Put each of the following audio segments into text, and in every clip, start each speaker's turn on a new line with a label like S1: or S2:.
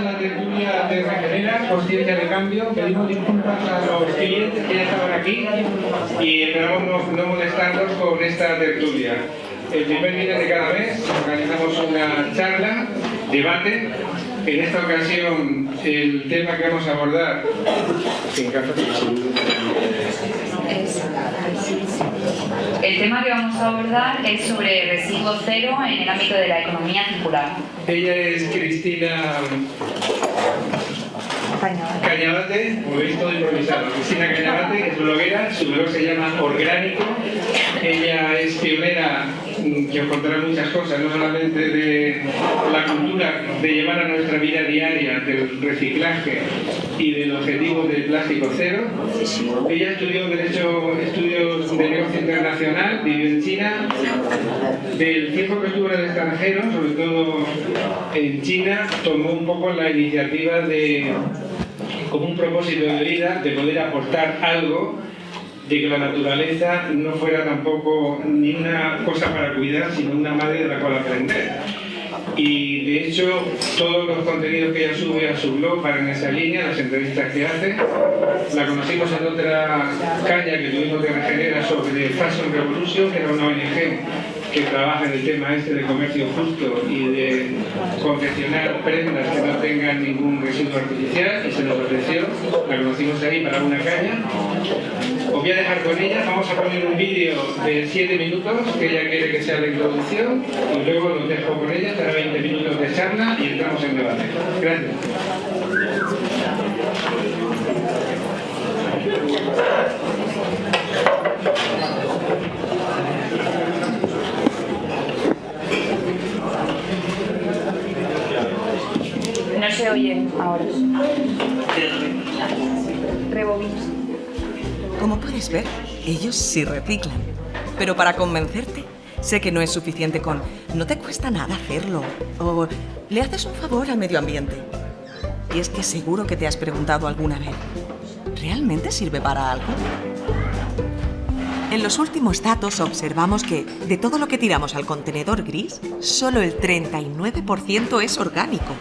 S1: la tertulia de Regenera, Conciencia de Cambio. Pedimos disculpas a los clientes que ya estaban aquí y esperamos no, molestarlos con esta tertulia. El primer viernes de cada mes organizamos una charla, debate. En esta ocasión el tema que vamos a abordar...
S2: El tema que vamos a abordar es sobre residuo cero en el ámbito de la economía circular.
S1: Ella es Cristina Cañabate, como veis todo improvisado. Cristina Cañabate es bloguera, su blog se llama Orgánico. Ella es pionera que contará muchas cosas, no solamente de la cultura de llevar a nuestra vida diaria del reciclaje y del objetivo del plástico cero. Ella estudió Derecho, Estudios de Negocio Internacional, vivió en China. Del tiempo que estuvo en el extranjero, sobre todo en China, tomó un poco la iniciativa de, como un propósito de vida, de poder aportar algo de que la naturaleza no fuera tampoco ni una cosa para cuidar, sino una madre de la cual aprender. Y de hecho, todos los contenidos que ella sube a su blog van en esa línea, las entrevistas que hace. La conocimos en otra caña que tuvimos de Regenera sobre Fashion Revolution, que era una ONG que trabaja en el tema este de comercio justo y de confeccionar prendas que no tengan ningún residuo artificial y se nos ofreció, la conocimos ahí para una caña. Os voy a dejar con ella, vamos a poner un vídeo de 7 minutos que ella quiere que sea la introducción y luego los dejo con ella, para 20 minutos de charla y entramos en debate. Gracias.
S2: Oye ahora.
S3: Como puedes ver, ellos sí reciclan. Pero para convencerte, sé que no es suficiente con no te cuesta nada hacerlo o le haces un favor al medio ambiente. Y es que seguro que te has preguntado alguna vez, ¿realmente sirve para algo? En los últimos datos observamos que de todo lo que tiramos al contenedor gris, solo el 39% es orgánico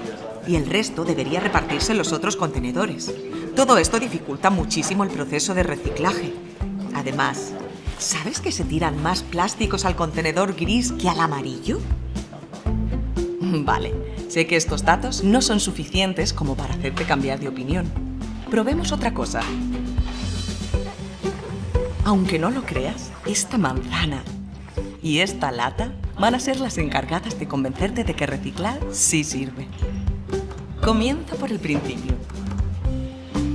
S3: y el resto debería repartirse en los otros contenedores. Todo esto dificulta muchísimo el proceso de reciclaje. Además, ¿sabes que se tiran más plásticos al contenedor gris que al amarillo? Vale, sé que estos datos no son suficientes como para hacerte cambiar de opinión. Probemos otra cosa. Aunque no lo creas, esta manzana y esta lata van a ser las encargadas de convencerte de que reciclar sí sirve. Comienza por el principio.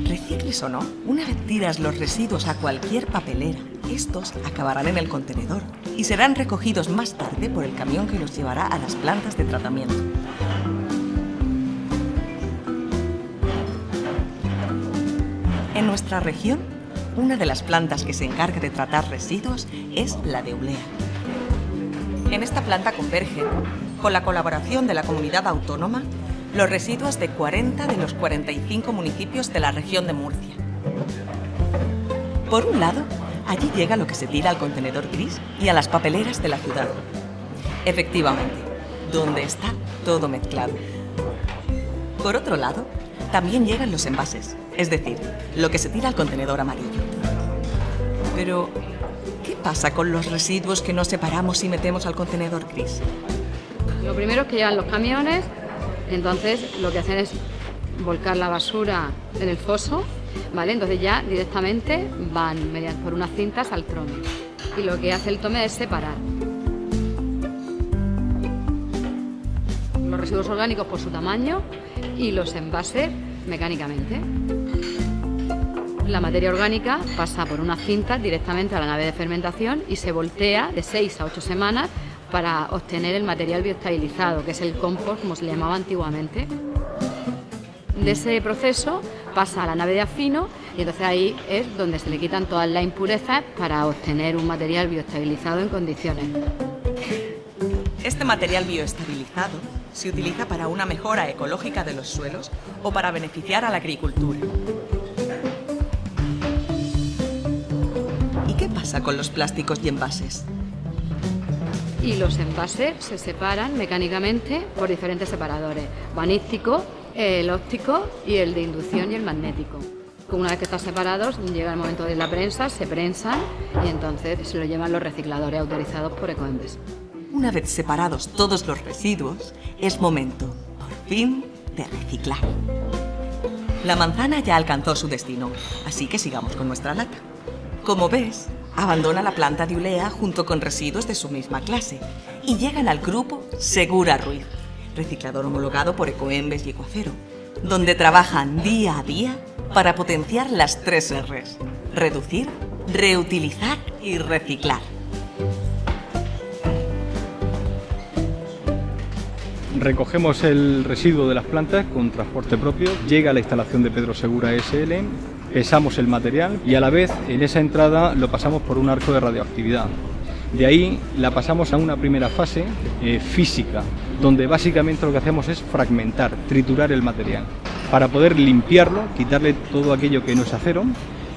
S3: Recicles o no, una vez tiras los residuos a cualquier papelera, estos acabarán en el contenedor y serán recogidos más tarde por el camión que los llevará a las plantas de tratamiento. En nuestra región, una de las plantas que se encarga de tratar residuos es la de Ulea. En esta planta convergen, con la colaboración de la comunidad autónoma, los residuos de 40 de los 45 municipios de la región de Murcia. Por un lado, allí llega lo que se tira al contenedor gris y a las papeleras de la ciudad. Efectivamente, donde está todo mezclado. Por otro lado, también llegan los envases, es decir, lo que se tira al contenedor amarillo. Pero, ¿qué pasa con los residuos que no separamos y metemos al contenedor gris?
S4: Lo primero es que llegan los camiones, entonces lo que hacen es volcar la basura en el foso, ¿vale? Entonces ya directamente van mediante, por unas cintas al trome. Y lo que hace el tome es separar los residuos orgánicos por su tamaño y los envases mecánicamente. La materia orgánica pasa por unas cintas directamente a la nave de fermentación y se voltea de 6 a 8 semanas para obtener el material bioestabilizado, que es el compost, como se le llamaba antiguamente. De ese proceso pasa a la nave de afino y entonces ahí es donde se le quitan todas las impurezas para obtener un material bioestabilizado en condiciones.
S3: Este material bioestabilizado se utiliza para una mejora ecológica de los suelos o para beneficiar a la agricultura. ¿Y qué pasa con los plásticos y envases?
S4: Y los envases se separan mecánicamente por diferentes separadores, vanístico el óptico y el de inducción y el magnético. Una vez que están separados, llega el momento de la prensa, se prensan y entonces se lo llevan los recicladores autorizados por Ecoembes.
S3: Una vez separados todos los residuos, es momento, por fin, de reciclar. La manzana ya alcanzó su destino, así que sigamos con nuestra lata. Como ves, abandona la planta de Ulea junto con residuos de su misma clase y llegan al grupo Segura Ruiz, reciclador homologado por Ecoembes y Ecoacero, donde trabajan día a día para potenciar las tres R's. Reducir, reutilizar y reciclar.
S5: Recogemos el residuo de las plantas con transporte propio, llega a la instalación de Pedro Segura SL, pesamos el material y a la vez en esa entrada lo pasamos por un arco de radioactividad. De ahí la pasamos a una primera fase eh, física, donde básicamente lo que hacemos es fragmentar, triturar el material para poder limpiarlo, quitarle todo aquello que no es acero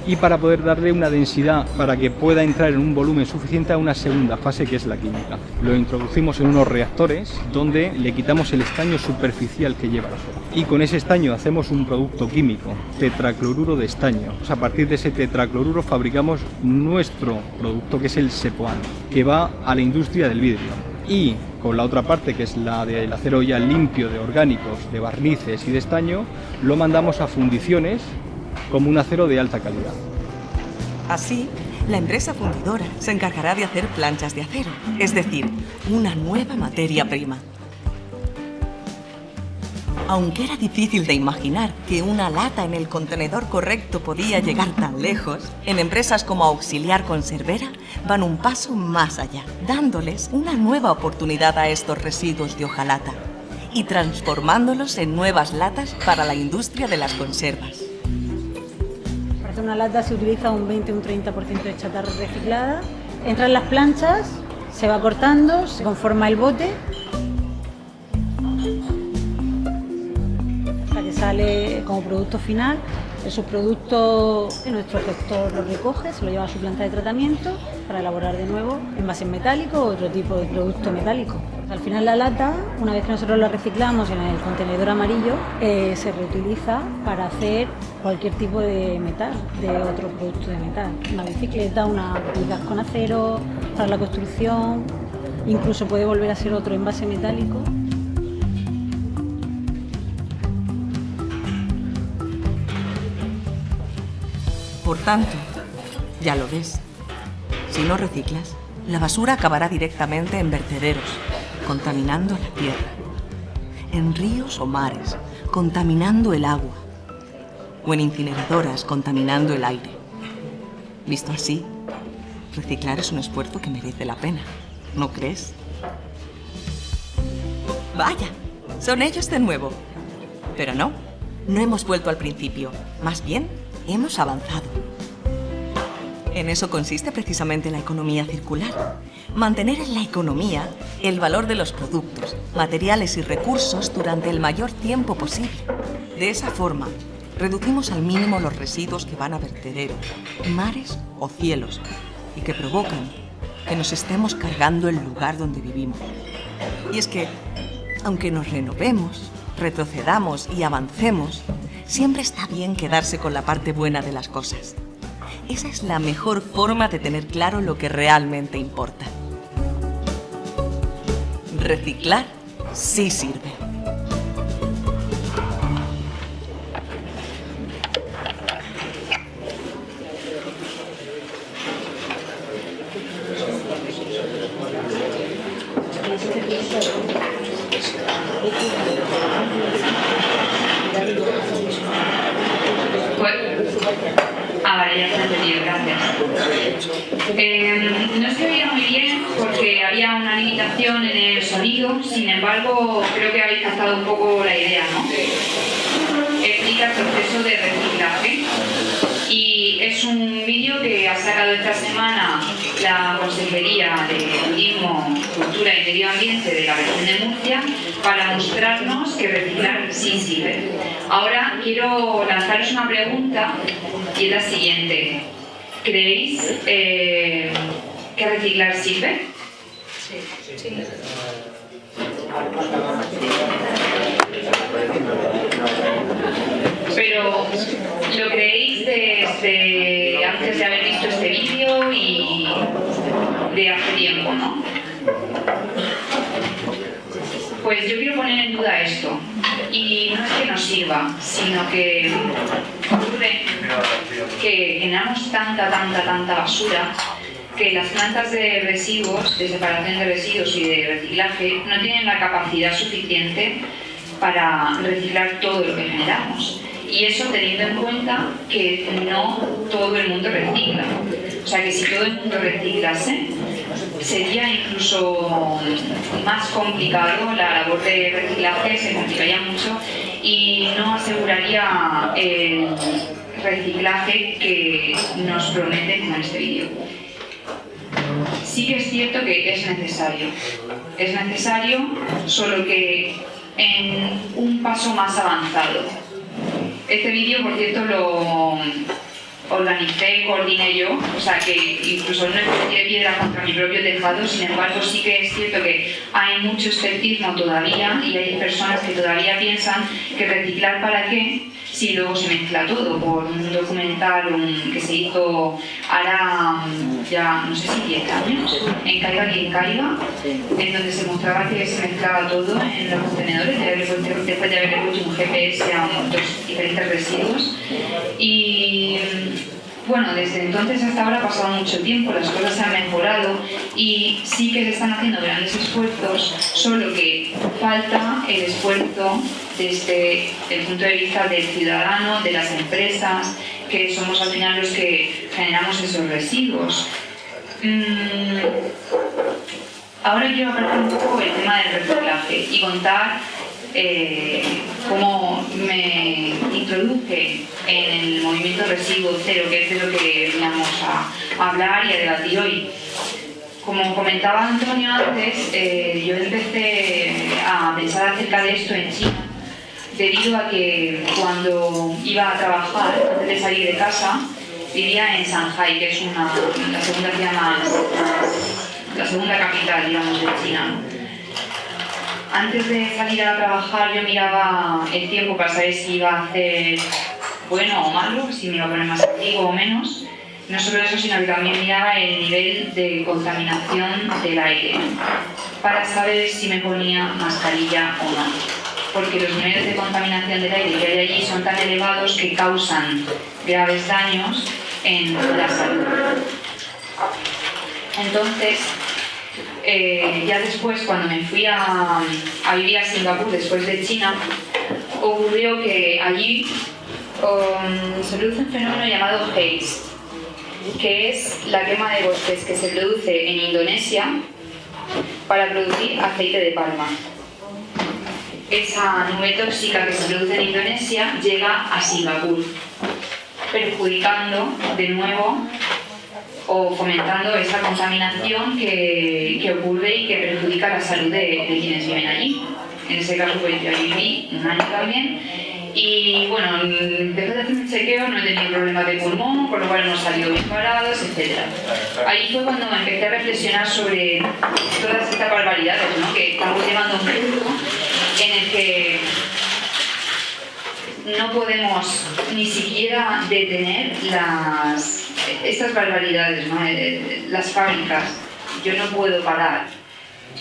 S5: y para poder darle una densidad para que pueda entrar en un volumen suficiente a una segunda fase que es la química. Lo introducimos en unos reactores donde le quitamos el estaño superficial que lleva la soda. Y con ese estaño hacemos un producto químico, tetracloruro de estaño. a partir de ese tetracloruro fabricamos nuestro producto que es el Sepoan, que va a la industria del vidrio y con la otra parte que es la del acero ya limpio de orgánicos, de barnices y de estaño, lo mandamos a fundiciones como un acero de alta calidad.
S3: Así, la empresa fundidora se encargará de hacer planchas de acero, es decir, una nueva materia prima. Aunque era difícil de imaginar que una lata en el contenedor correcto podía llegar tan lejos, en empresas como Auxiliar Conservera van un paso más allá, dándoles una nueva oportunidad a estos residuos de hojalata y transformándolos en nuevas latas para la industria de las conservas.
S6: Una lata se utiliza un 20 un 30% de chatarra reciclada. Entran las planchas, se va cortando, se conforma el bote sale como producto final. El subproducto, nuestro gestor lo recoge, se lo lleva a su planta de tratamiento para elaborar de nuevo envases metálicos o otro tipo de producto metálico. Al final la lata, una vez que nosotros la reciclamos en el contenedor amarillo, eh, se reutiliza para hacer cualquier tipo de metal, de otro producto de metal. Una bicicleta, una vigas con acero, para la construcción, incluso puede volver a ser otro envase metálico.
S3: Por tanto, ya lo ves, si no reciclas, la basura acabará directamente en vertederos, contaminando la tierra, en ríos o mares, contaminando el agua, o en incineradoras, contaminando el aire. Visto así, reciclar es un esfuerzo que merece la pena, ¿no crees? Vaya, son ellos de nuevo. Pero no, no hemos vuelto al principio, más bien hemos avanzado. En eso consiste precisamente la economía circular. Mantener en la economía el valor de los productos, materiales y recursos durante el mayor tiempo posible. De esa forma, reducimos al mínimo los residuos que van a vertederos, mares o cielos y que provocan que nos estemos cargando el lugar donde vivimos. Y es que, aunque nos renovemos, retrocedamos y avancemos, siempre está bien quedarse con la parte buena de las cosas. Esa es la mejor forma de tener claro lo que realmente importa. Reciclar sí sirve.
S2: Medio Ambiente de la región de Murcia para mostrarnos que reciclar sí sirve. Ahora quiero lanzaros una pregunta y es la siguiente. ¿Creéis eh, que reciclar sirve? Sí. sí. Pero lo creéis desde antes de haber visto este vídeo y de hace tiempo, ¿no? Pues yo quiero poner en duda esto. Y no es que nos sirva, sino que ocurre que generamos tanta, tanta, tanta basura que las plantas de residuos, de separación de residuos y de reciclaje, no tienen la capacidad suficiente para reciclar todo lo que generamos. Y eso teniendo en cuenta que no todo el mundo recicla. O sea que si todo el mundo reciclase, sería incluso más complicado, la labor de reciclaje se complicaría mucho y no aseguraría el reciclaje que nos prometen con este vídeo. Sí que es cierto que es necesario. Es necesario, solo que en un paso más avanzado. Este vídeo, por cierto, lo organicé, coordiné yo, o sea que incluso no es de piedra contra mi propio tejado, sin embargo sí que es cierto que hay mucho escepticismo todavía y hay personas que todavía piensan que reciclar para qué si luego se mezcla todo por un documental que se hizo ahora ya no sé si 10 años en Caiga quien caiga en donde se mostraba que se mezclaba todo en los contenedores después de haberle puesto un GPS a dos diferentes residuos. Y bueno, desde entonces hasta ahora ha pasado mucho tiempo, las cosas se han mejorado y sí que se están haciendo grandes esfuerzos, solo que falta el esfuerzo desde el punto de vista del ciudadano, de las empresas, que somos al final los que generamos esos residuos. Mm, ahora quiero hablar un poco del tema del reciclaje y contar eh, cómo me introduje en el movimiento Residuo Cero, que es de lo que veníamos a, hablar y a debatir hoy. Como comentaba Antonio antes, eh, yo empecé a pensar acerca de esto en China debido a que cuando iba a trabajar, antes de salir de casa, vivía en Shanghai, que es una, la segunda la segunda capital, digamos, de China. Antes de salir a trabajar yo miraba el tiempo para saber si iba a hacer bueno o malo, si me iba a poner más activo o menos. No solo eso, sino que también miraba el nivel de contaminación del aire para saber si me ponía mascarilla o no. Porque los niveles de contaminación del aire que hay allí son tan elevados que causan graves daños en la salud. Entonces, eh, ya después, cuando me fui a, vivir a Singapur, después de China, ocurrió que allí um, se produce un fenómeno llamado haze, que es la quema de bosques que se produce en Indonesia para producir aceite de palma. Esa nube tóxica que se produce en Indonesia llega a Singapur, perjudicando de nuevo o fomentando esa contaminación que, que, ocurre y que perjudica la salud de, quienes viven allí. En ese caso, pues yo viví un año también y bueno, después de hacer un chequeo no he tenido problemas de pulmón, por lo cual no salido bien parados, etc. Ahí fue cuando empecé a reflexionar sobre todas estas barbaridades ¿no? que estamos llevando un punto en el que no podemos ni siquiera detener las estas barbaridades, ¿no? Eh, las fábricas, yo no puedo parar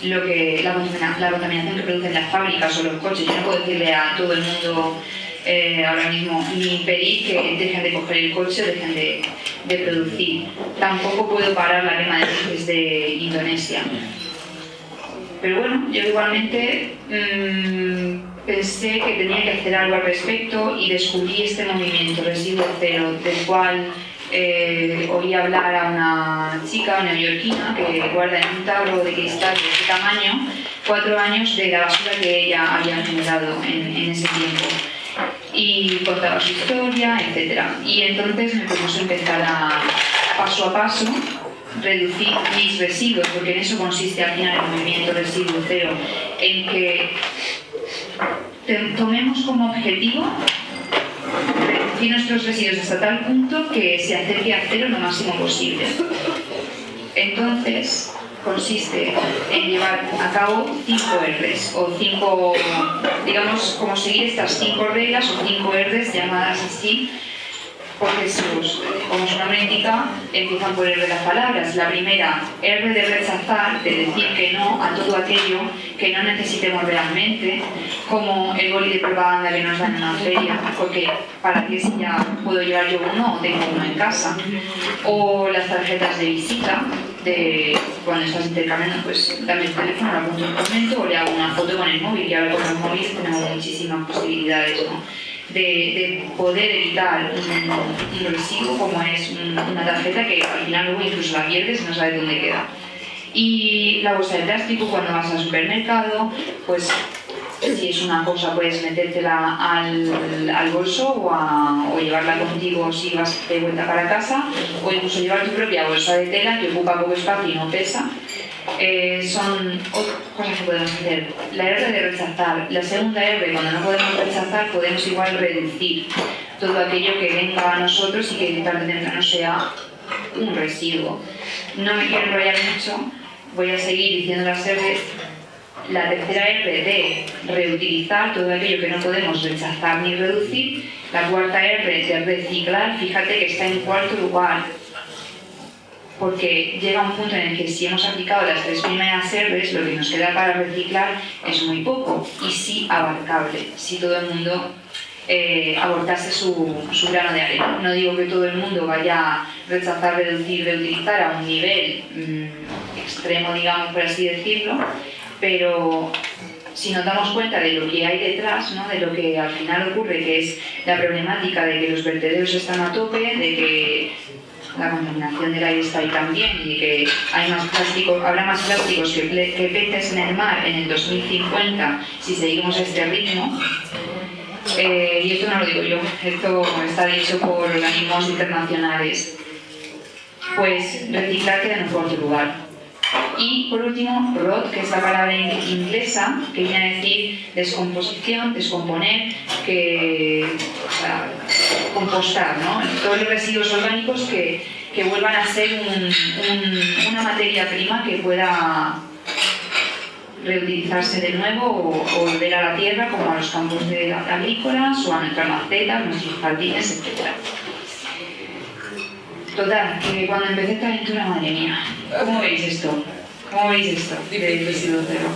S2: lo que, la, contaminación que producen las fábricas o los coches, yo no puedo decirle a todo el mundo eh, ahora mismo ni impedir que dejen de coger el coche o dejen de, de, producir. Tampoco puedo parar la quema de peces de Indonesia. Pero bueno, yo igualmente mmm, pensé que tenía que hacer algo al respecto y descubrí este movimiento Residuo Cero, del cual eh, oí hablar a una chica neoyorquina que guarda en un tarro de cristal de ese tamaño cuatro años de la basura que ella había generado en, ese tiempo y contaba su historia, etc. Y entonces me propuso empezar a, paso a paso, reducir mis residuos, porque en eso consiste al final el movimiento residuo cero, en que tomemos como objetivo reducir nuestros residuos hasta tal punto que se acerque a cero lo máximo posible. Entonces, consiste en llevar a cabo cinco R's o cinco, digamos, como seguir estas cinco reglas o cinco R's llamadas así porque sus, como su nombre indica, empiezan por R de las palabras. La primera, R de rechazar, de decir que no a todo aquello que no necesitemos realmente, como el boli de propaganda que nos dan en una feria, porque para qué si ya puedo llevar yo uno o tengo uno en casa, o las tarjetas de visita, de cuando estás intercambiando, pues dame el teléfono, lo apunto un momento o le hago una foto con el móvil, y ahora con los móviles tenemos muchísimas posibilidades, ¿no? De, poder evitar un, residuo como es una tarjeta que al final luego incluso la pierdes y no sabes dónde queda. Y la bolsa de plástico cuando vas al supermercado, pues si es una cosa puedes metértela al, al bolso o, o, llevarla contigo si vas de vuelta para casa o incluso llevar tu propia bolsa de tela que ocupa poco espacio y no pesa eh, son cosas que podemos hacer. La R de rechazar. La segunda R, cuando no podemos rechazar, podemos igual reducir todo aquello que venga a nosotros y que tarde o temprano sea un residuo. No me quiero enrollar mucho, voy a seguir diciendo las R. La tercera R de reutilizar todo aquello que no podemos rechazar ni reducir. La cuarta R de reciclar, fíjate que está en cuarto lugar porque llega un punto en el que si hemos aplicado las tres primeras R's, lo que nos queda para reciclar es muy poco y sí abarcable, si todo el mundo eh, abortase su, su, grano de arena. No digo que todo el mundo vaya a rechazar, reducir, reutilizar a un nivel mm, extremo, digamos, por así decirlo, pero si nos damos cuenta de lo que hay detrás, ¿no? de lo que al final ocurre, que es la problemática de que los vertederos están a tope, de que la contaminación del aire está ahí también y que hay más plásticos, habrá más plásticos que, que peces en el mar en el 2050 si seguimos este ritmo. Eh, y esto no lo digo yo, esto está dicho por organismos internacionales. Pues reciclar queda en cuarto lugar. Y por último, rot, que es la palabra inglesa, que viene a decir descomposición, descomponer, que, o sea, compostar, ¿no? Todos los residuos orgánicos que, que vuelvan a ser un, una materia prima que pueda reutilizarse de nuevo o, volver a la tierra, como a los campos de agrícolas o a nuestras macetas, nuestros jardines, etc. Total, que cuando empecé esta aventura, madre mía, ¿cómo veis esto? ¿Cómo veis esto residuo cero?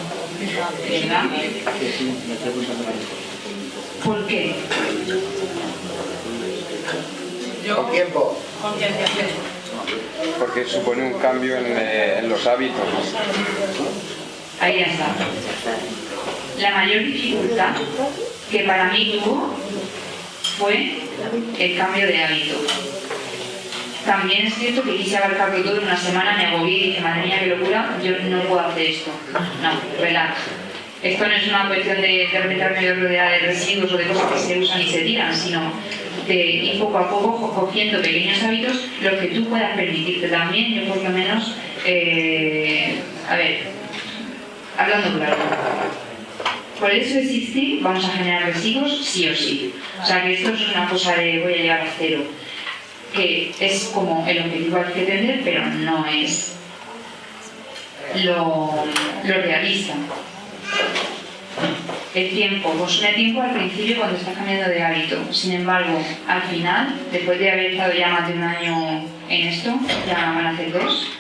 S2: ¿Verdad? ¿Por qué?
S7: Con tiempo.
S8: Porque supone un cambio en, eh, en los hábitos.
S2: Ahí ya está. La mayor dificultad que para mí tuvo fue el cambio de hábito también es cierto que quise abarcarlo todo en una semana, me agobié y dije, madre mía, qué locura, yo no puedo hacer esto. No, relax. Esto no es una cuestión de, de rodeada de residuos o de cosas que se usan y se tiran, sino de ir poco a poco cogiendo pequeños hábitos, los que tú puedas permitirte también, yo por lo menos, eh, a ver, hablando claro. Por eso existir, vamos a generar residuos sí o sí. O sea que esto es una cosa de voy a llegar a cero que es como el objetivo al que tener, pero no es lo, realista. El tiempo, consume tiempo al principio cuando estás cambiando de hábito. Sin embargo, al final, después de haber estado ya más de un año en esto, ya van a hacer dos,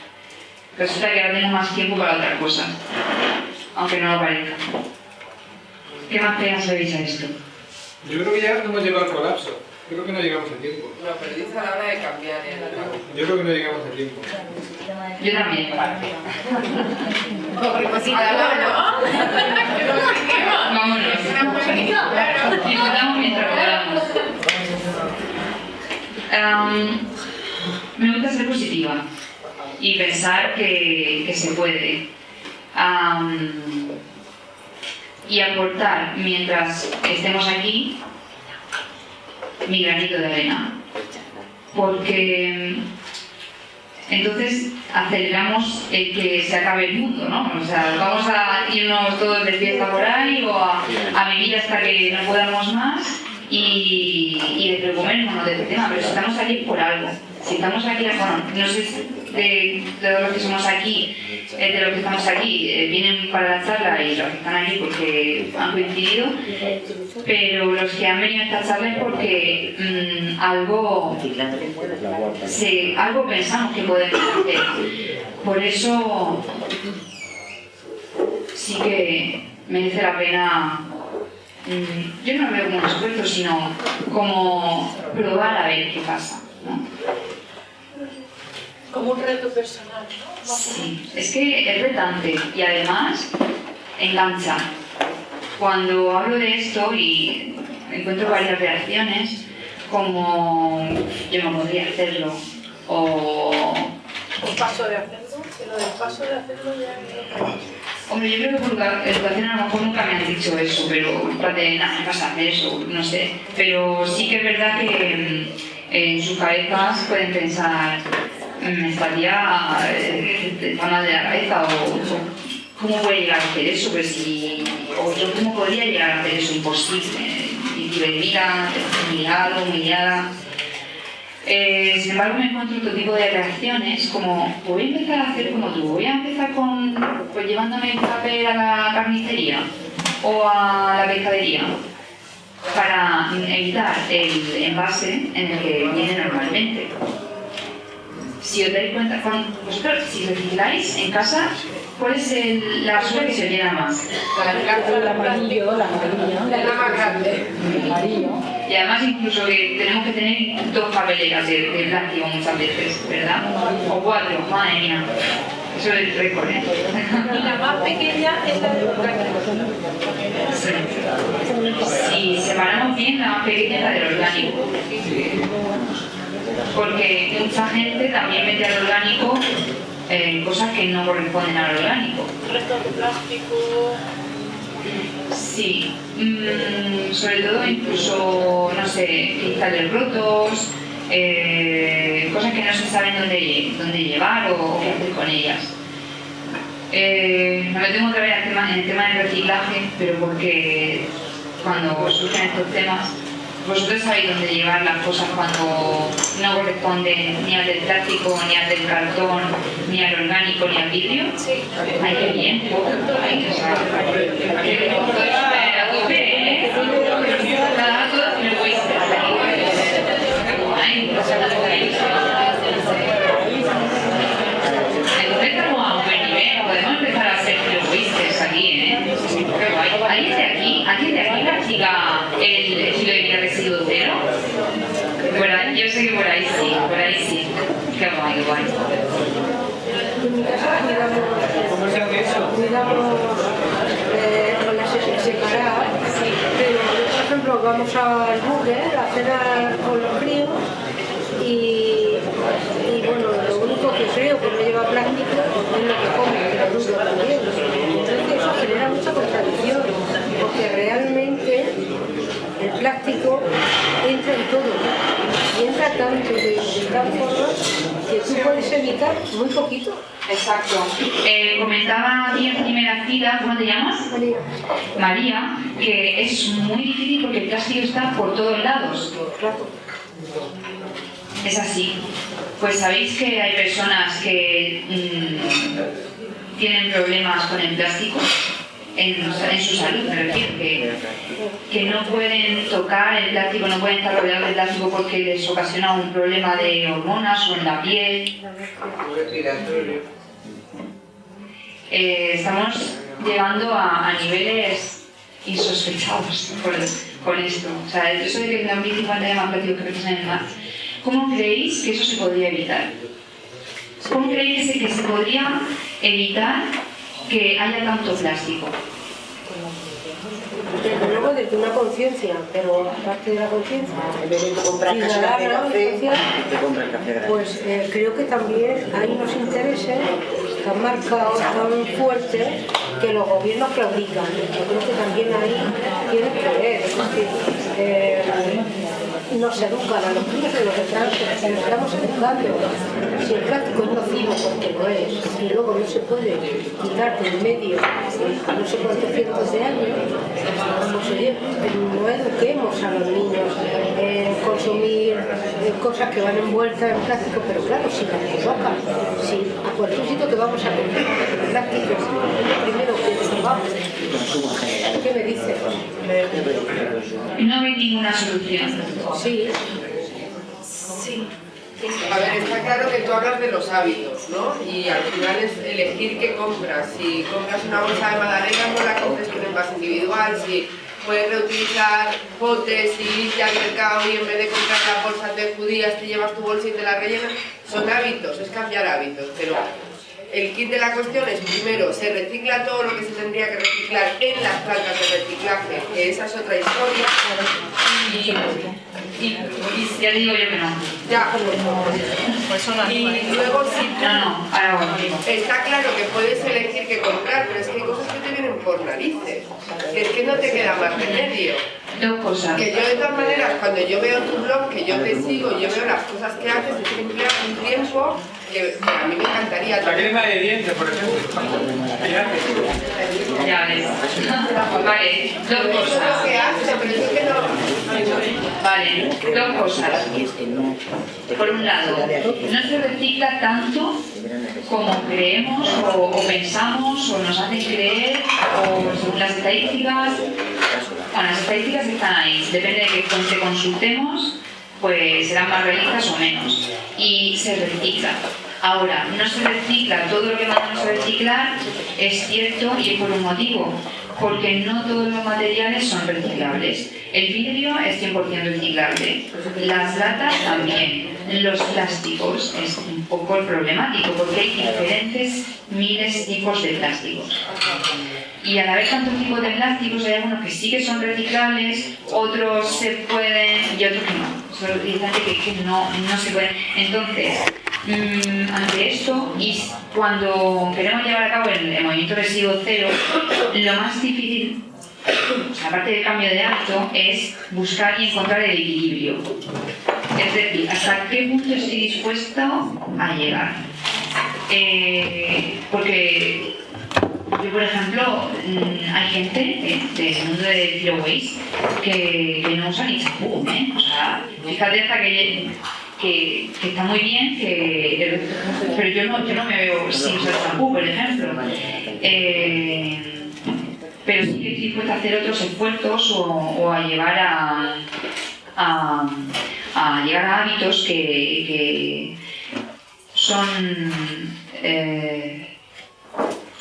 S2: resulta que ahora tengo más tiempo para otra cosa, aunque no lo parezca. ¿Qué más pegas le veis a esto?
S1: Yo creo que ya hemos llegado al colapso. Yo creo que no llegamos a tiempo.
S7: Lo perdís a la hora de cambiar el
S1: Yo creo que no llegamos a tiempo.
S2: Yo también.
S7: ¿no?
S2: Vámonos. Disfrutamos mientras podamos. Um, me gusta ser positiva y pensar que, que se puede. Um, y aportar mientras estemos aquí mi granito de arena. Porque entonces aceleramos el que se acabe el mundo, ¿no? O sea, vamos a irnos todos de fiesta por ahí o a, vivir hasta que no podamos más y, y de movernos de este tema, pero si estamos aquí por algo. Si estamos aquí, bueno, no sé de todos los que somos aquí, eh, de los que estamos aquí, eh, vienen para la charla y los que están aquí porque han coincidido, pero los que han venido a esta charla es porque mm, algo, sí, algo pensamos que podemos hacer. Por eso sí que merece la pena mm, yo no lo veo como un esfuerzo, sino como probar a ver qué pasa.
S9: Como un reto personal, ¿no?
S2: Sí, es que es retante y además engancha. Cuando hablo de esto y encuentro varias reacciones, como yo no podría hacerlo, o
S9: El paso de hacerlo, pero del paso de hacerlo ya...
S2: Hombre, yo creo que por educa- educación a lo mejor nunca me han dicho eso, pero de nada, me pasa hacer eso, no sé. Pero sí que es verdad que mm, en sus cabezas pueden pensar, "Mm, me estaría eh, está mal de la cabeza o cómo puede llegar a hacer eso, pues si, o yo cómo podría llegar a hacer eso, imposible. Mira, humillado, humillada. Eh, sin embargo, me encuentro otro tipo de reacciones, como voy a empezar a hacer como tú, voy a empezar con, pues llevándome el papel a la carnicería o a la pescadería para evitar el envase en el que viene normalmente. Si os dais cuenta, con, vosotros, si recicláis en casa, ¿cuál es el- la basura que se os llena más?
S6: El amarillo, la amarilla.
S7: Es la más grande.
S6: Amarillo.
S2: Y además incluso que tenemos que tener dos papeleras de, de plástico muchas veces, ¿verdad? O cuatro, madre mía. Eso es el récord, ¿eh?
S9: Y la más pequeña es la de orgánico.
S2: Si separamos bien, la más pequeña es la del orgánico. Porque mucha gente también mete al orgánico eh, cosas que no corresponden al orgánico.
S9: Restos de plástico...
S2: Sí, mm, sobre todo incluso, no sé, cristales rotos, eh, cosas que no se saben dónde, dónde llevar o, qué hacer con ellas. Eh, me vez al tema- en el tema del reciclaje, pero porque cuando surgen estos temas, vosotros sabéis dónde llevar las cosas cuando no corresponden ni al del plástico, ni al del cartón, ni al orgánico, ni al vidrio.
S9: Sí,
S2: Ay, qué bien. Ay, o sea, que ¿eh? Entonces estamos a un buen nivel, podemos empezar a whiskers aquí, ¿eh? ¿Alguien de aquí, alguien de aquí practica el Por ahí- yo sé que por ahí sí, por ahí sí. Qué guay, qué guay.
S1: ¿Cómo se hace eso?
S10: cuidamos eh, pero por ejemplo, vamos al burger a cenar con los críos y, y bueno, lo único que creo que no lleva plástico es lo que los niños también. Genera mucha contradicción, porque realmente el plástico entra en todo y entra tanto de, de tal forma que tú puedes evitar muy poquito.
S2: Exacto. Eh, comentaba aquí en primera fila, ¿cómo te llamas?
S10: María.
S2: María, que es muy difícil porque el plástico está por todos lados. Es así. Pues sabéis que hay personas que mm, tienen problemas con el plástico en, su salud, me refiero, que, que no pueden tocar el plástico, no pueden estar rodeados de plástico porque les ocasiona un problema de hormonas o en la piel. Eh, estamos llegando a, niveles insospechados con, esto. O sea, eso de que en 2050 haya más plástico que en el mar. ¿Cómo creéis que eso se podría evitar? ¿Cómo creéis que se podría evitar que haya tanto plástico?
S10: Desde luego desde una conciencia, pero aparte de la conciencia,
S7: En vez de comprar café, te compras café
S10: pues eh, creo que también hay unos intereses tan marcados, tan fuertes, que los gobiernos claudican. Yo creo que también ahí tiene que ver. Es decir, eh, nos educan a los críos de los estamos educando. Si el plástico es nocivo, porque lo es, y luego no se puede quitar del medio no sé cuántos cientos de años, no eduquemos a los niños en consumir cosas que van envueltas en plástico, pero claro, si las colocan, si a cualquier sitio que vamos a comprar plástico primero que. ¿Qué me dices?
S2: No hay ninguna solución.
S10: Sí.
S2: Sí.
S11: A ver, está claro que tú hablas de los hábitos, ¿no? Y al final es elegir qué compras. Si compras una bolsa de magdalenas, no la compres con envase individual. Si puedes reutilizar potes y ir al mercado y en vez de comprar las bolsas de judías te llevas tu bolsa y te la rellenas, son hábitos, es cambiar hábitos. Pero el kit de la cuestión es, primero, se recicla todo lo que se tendría que reciclar en las plantas de reciclaje, que esa es otra historia. Y, y, y
S2: ya digo yo que no.
S11: Ya. y luego tú,
S2: No, no, ahora bueno.
S11: está claro que puedes elegir qué comprar, pero es que hay cosas que te vienen por narices. Que es que no te queda más remedio.
S2: Dos cosas.
S11: Que yo de todas maneras, cuando yo veo tu blog, que yo te sigo yo veo las cosas que haces, es que empleas un tiempo que, que a mí me encantaría.
S1: La crema de dientes, por ejemplo.
S2: Ya ves. Vale, dos
S11: Eso es lo
S2: cosas.
S11: que hace, pero es que no...
S2: Vale, dos cosas. Por un lado, no se recicla tanto como creemos o, o pensamos o nos hacen creer o según las estadísticas. Bueno, las estadísticas están ahí, depende de qué fuente consultemos, pues serán más realistas o menos. Y se recicla. Ahora, no se recicla todo lo que mandamos a reciclar, es cierto y es por un motivo, porque no todos los materiales son reciclables. El vidrio es 100% reciclable, las latas también, los plásticos es un poco problemático porque hay diferentes miles tipos de plásticos. Y al haber tantos tipos de plásticos hay algunos que sí que son reciclables, otros se pueden y otros que no. Son utilizantes que, no, no se pueden. Entonces, mm, ante esto, y cuando queremos llevar a cabo el, movimiento residuo cero, lo más difícil, aparte del cambio de hábito, es buscar y encontrar el equilibrio. Es decir, hasta qué punto estoy dispuesto a llegar. Eh, porque yo, por ejemplo, mm, hay gente del mundo de Zero Waste que, no usa ni champú, ¿eh? O sea, fíjate hasta que, que, está muy bien, que, pero yo no, yo no me veo sin usar champú, por ejemplo. Eh, pero sí que estoy dispuesta a hacer otros esfuerzos o, a llevar a, a, a llegar a hábitos que, que son... Eh,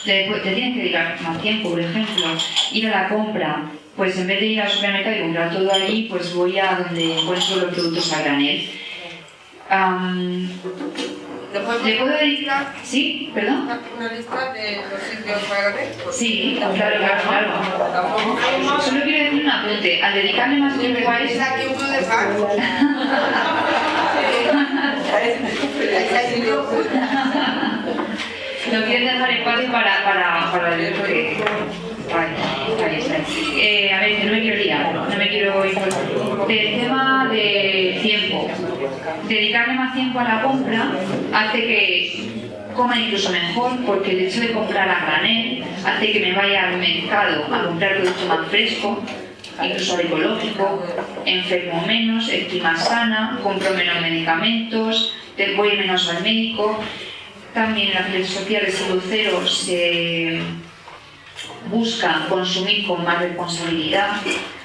S2: le, te tienes que dedicar más tiempo, por ejemplo, ir a la compra, pues en vez de ir al supermercado y comprar todo allí, pues voy a donde encuentro los productos a granel. Am,
S11: ¿Te podemos
S2: ¿Le puedo dedicar? ¿Sí? ¿Perdón?
S11: una, lista de los sitios para ver?
S2: Sí, claro, claro, claro. Solo quiero decir un apunte. Al dedicarle más tiempo a
S11: ¿Es
S2: esto...
S11: aquí un club de?
S2: No quiero dejar espacio para, para, para el que... Vale, está. Eh, a ver, que no me quiero liar, no me quiero ir. Del tema de tiempo. Dedicarle más tiempo a la compra hace que coma incluso mejor porque el hecho de comprar a granel hace que me vaya al mercado a comprar producto más fresco, incluso ecológico, enfermo menos, estoy más sana, compro menos medicamentos, voy menos al médico. También en la filosofía de salud cero se busca consumir con más responsabilidad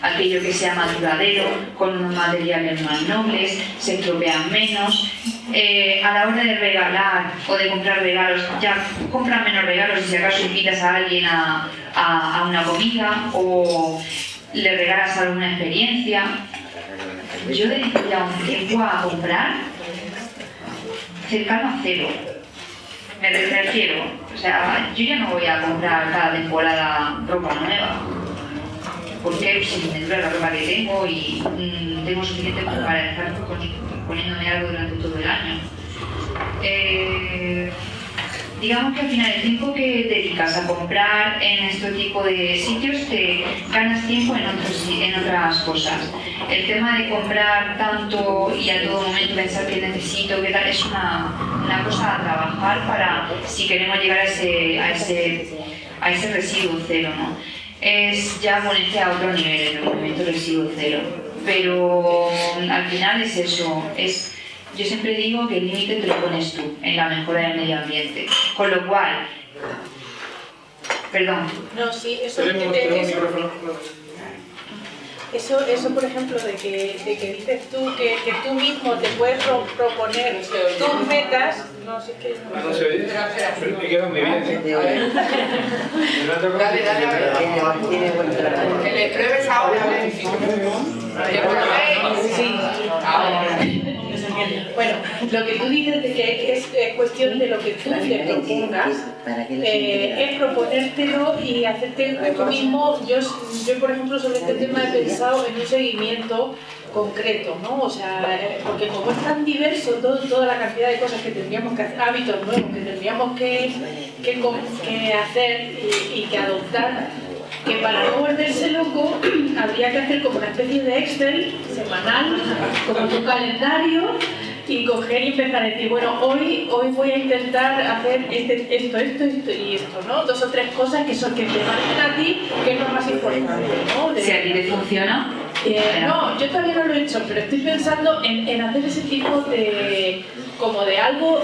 S2: aquello que sea más duradero, con unos materiales más nobles, se estropean menos. Eh, a la hora de regalar o de comprar regalos, ya compran menos regalos si acaso invitas a alguien a, a- a una comida o le regalas alguna experiencia. Yo dedico ya un tiempo a comprar cercano a cero. Me re- refiero, o sea, yo ya no voy a comprar cada temporada ropa nueva. Porque si me dura la ropa que tengo y mm, tengo suficiente para estar poni- poniéndome algo durante todo el año. Eh, digamos que al final el tiempo que dedicas a comprar en este tipo de sitios te ganas tiempo en, otros, en otras cosas. El tema de comprar tanto y a todo momento pensar que necesito, que tal, es una, una cosa a trabajar para si queremos llegar a ese, a ese, a ese residuo cero. ¿no? Es ya ponerse a otro nivel el movimiento residuo cero. Pero al final es eso, es yo siempre digo que el límite te lo pones tú en la mejora del medio ambiente. Con lo cual, perdón.
S9: No, sí, eso, eso, eso, eso, por ejemplo, de que, de que dices tú que, que, tú mismo te puedes proponer tus metas. No sé qué.
S1: No se oye. Me quedo muy bien.
S11: Dale, dale, ver. Que le pruebes ahora.
S9: Sí. Ahora. Bueno, lo que tú dices de que es cuestión de lo que tú te propongas, eh, es proponértelo y hacerte tú mismo. Yo, yo, por ejemplo, sobre este tema he pensado en un seguimiento concreto, ¿no? O sea, porque como es tan diverso todo, toda la cantidad de cosas que tendríamos que hacer, hábitos nuevos que tendríamos que, que, que hacer y, y que adoptar, que para no volverse loco habría que hacer como una especie de Excel semanal, como tu calendario y coger y empezar a decir, bueno, hoy, hoy voy a intentar hacer este, esto, esto, esto y esto, ¿no? Dos o tres cosas que son que te parecen a ti, que es lo más importante, ¿no?
S2: Si a ti te funciona.
S9: Eh, no, yo todavía no lo he hecho, pero estoy pensando en, en hacer ese tipo de como de algo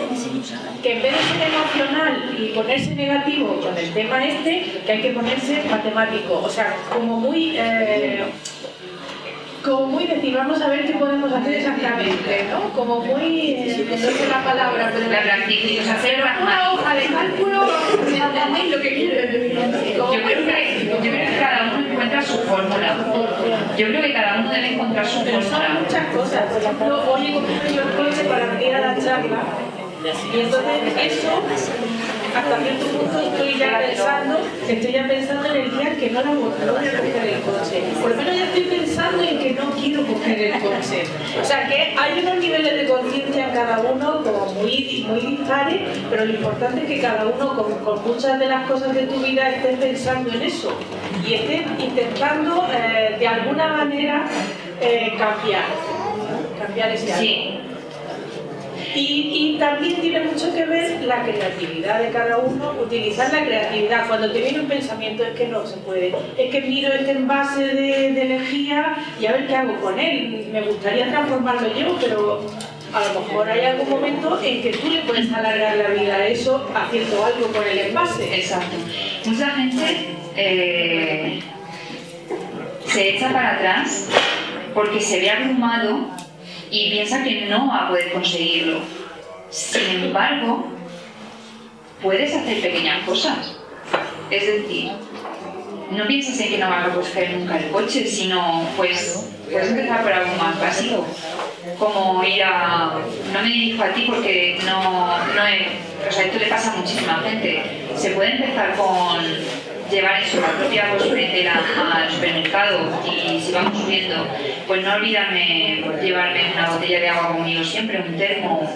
S9: que en vez de ser emocional y ponerse negativo con el tema este, que hay que ponerse matemático, o sea, como muy... Eh, como muy decir, vamos a ver qué podemos hacer exactamente, ¿no? Como muy, eh, no sé la palabra, pero
S2: la practicidad, hacer
S9: una hoja de cálculo, ¿entendéis lo que quiero decir?
S2: Yo creo, que, yo creo que cada uno encuentra su fórmula. Yo creo que cada uno debe encontrar su fórmula.
S9: Son muchas cosas. Por ejemplo, hoy he cogido yo el coche para venir a la charla y entonces eso hasta cierto punto estoy ya pensando, estoy ya pensando en el día en que no, la, no voy a coger el coche. Por lo menos ya estoy pensando en que no quiero coger el coche. O sea que hay unos niveles de conciencia en cada uno como muy, muy dispares, pero lo importante es que cada uno con, con, muchas de las cosas de tu vida esté pensando en eso y esté intentando eh, de alguna manera eh, cambiar, cambiar ese algo.
S2: Sí.
S9: Y, también tiene mucho que ver la creatividad de cada uno, utilizar la creatividad. Cuando te viene un pensamiento es que no se puede, es que miro este envase de, lejía y a ver qué hago con él. Me gustaría transformarlo yo, pero a lo mejor hay algún momento en que tú le puedes alargar la vida a eso haciendo algo con el envase.
S2: Exacto. Mucha gente eh, se echa para atrás porque se ve abrumado y piensa que no va a poder conseguirlo. Sin embargo, puedes hacer pequeñas cosas. Es decir, no pienses en que no vas a coger nunca el coche, sino pues puedes empezar por algo más básico, como ir a... No me dirijo a ti porque no, no es... O sea, esto le pasa a muchísima gente. Se puede empezar con llevar eso, la propia cosmetera al supermercado y si vamos subiendo, pues no olvidarme llevarme una botella de agua conmigo siempre, un termo,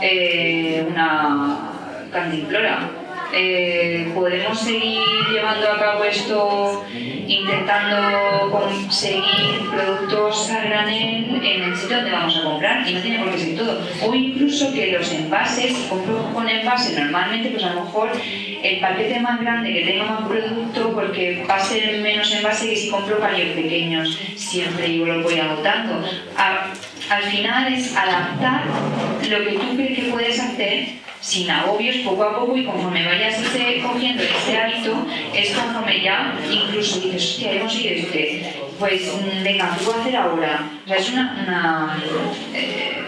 S2: eh, una cantimplora. Eh, podemos seguir llevando a cabo esto intentando conseguir productos a granel en el sitio donde vamos a comprar y no tiene por qué ser todo. O incluso que los envases, si compro con envase normalmente pues a lo mejor el paquete más grande que tenga más producto porque va a ser menos envase que si compro paños pequeños siempre yo lo voy agotando. A, al final es adaptar lo que tú crees que puedes hacer sin agobios, poco a poco, y conforme vayas ese, cogiendo ese hábito, es conforme ya incluso dices, hostia, he conseguido este, pues mm, venga, ¿qué puedo hacer ahora? O sea, es una... una eh,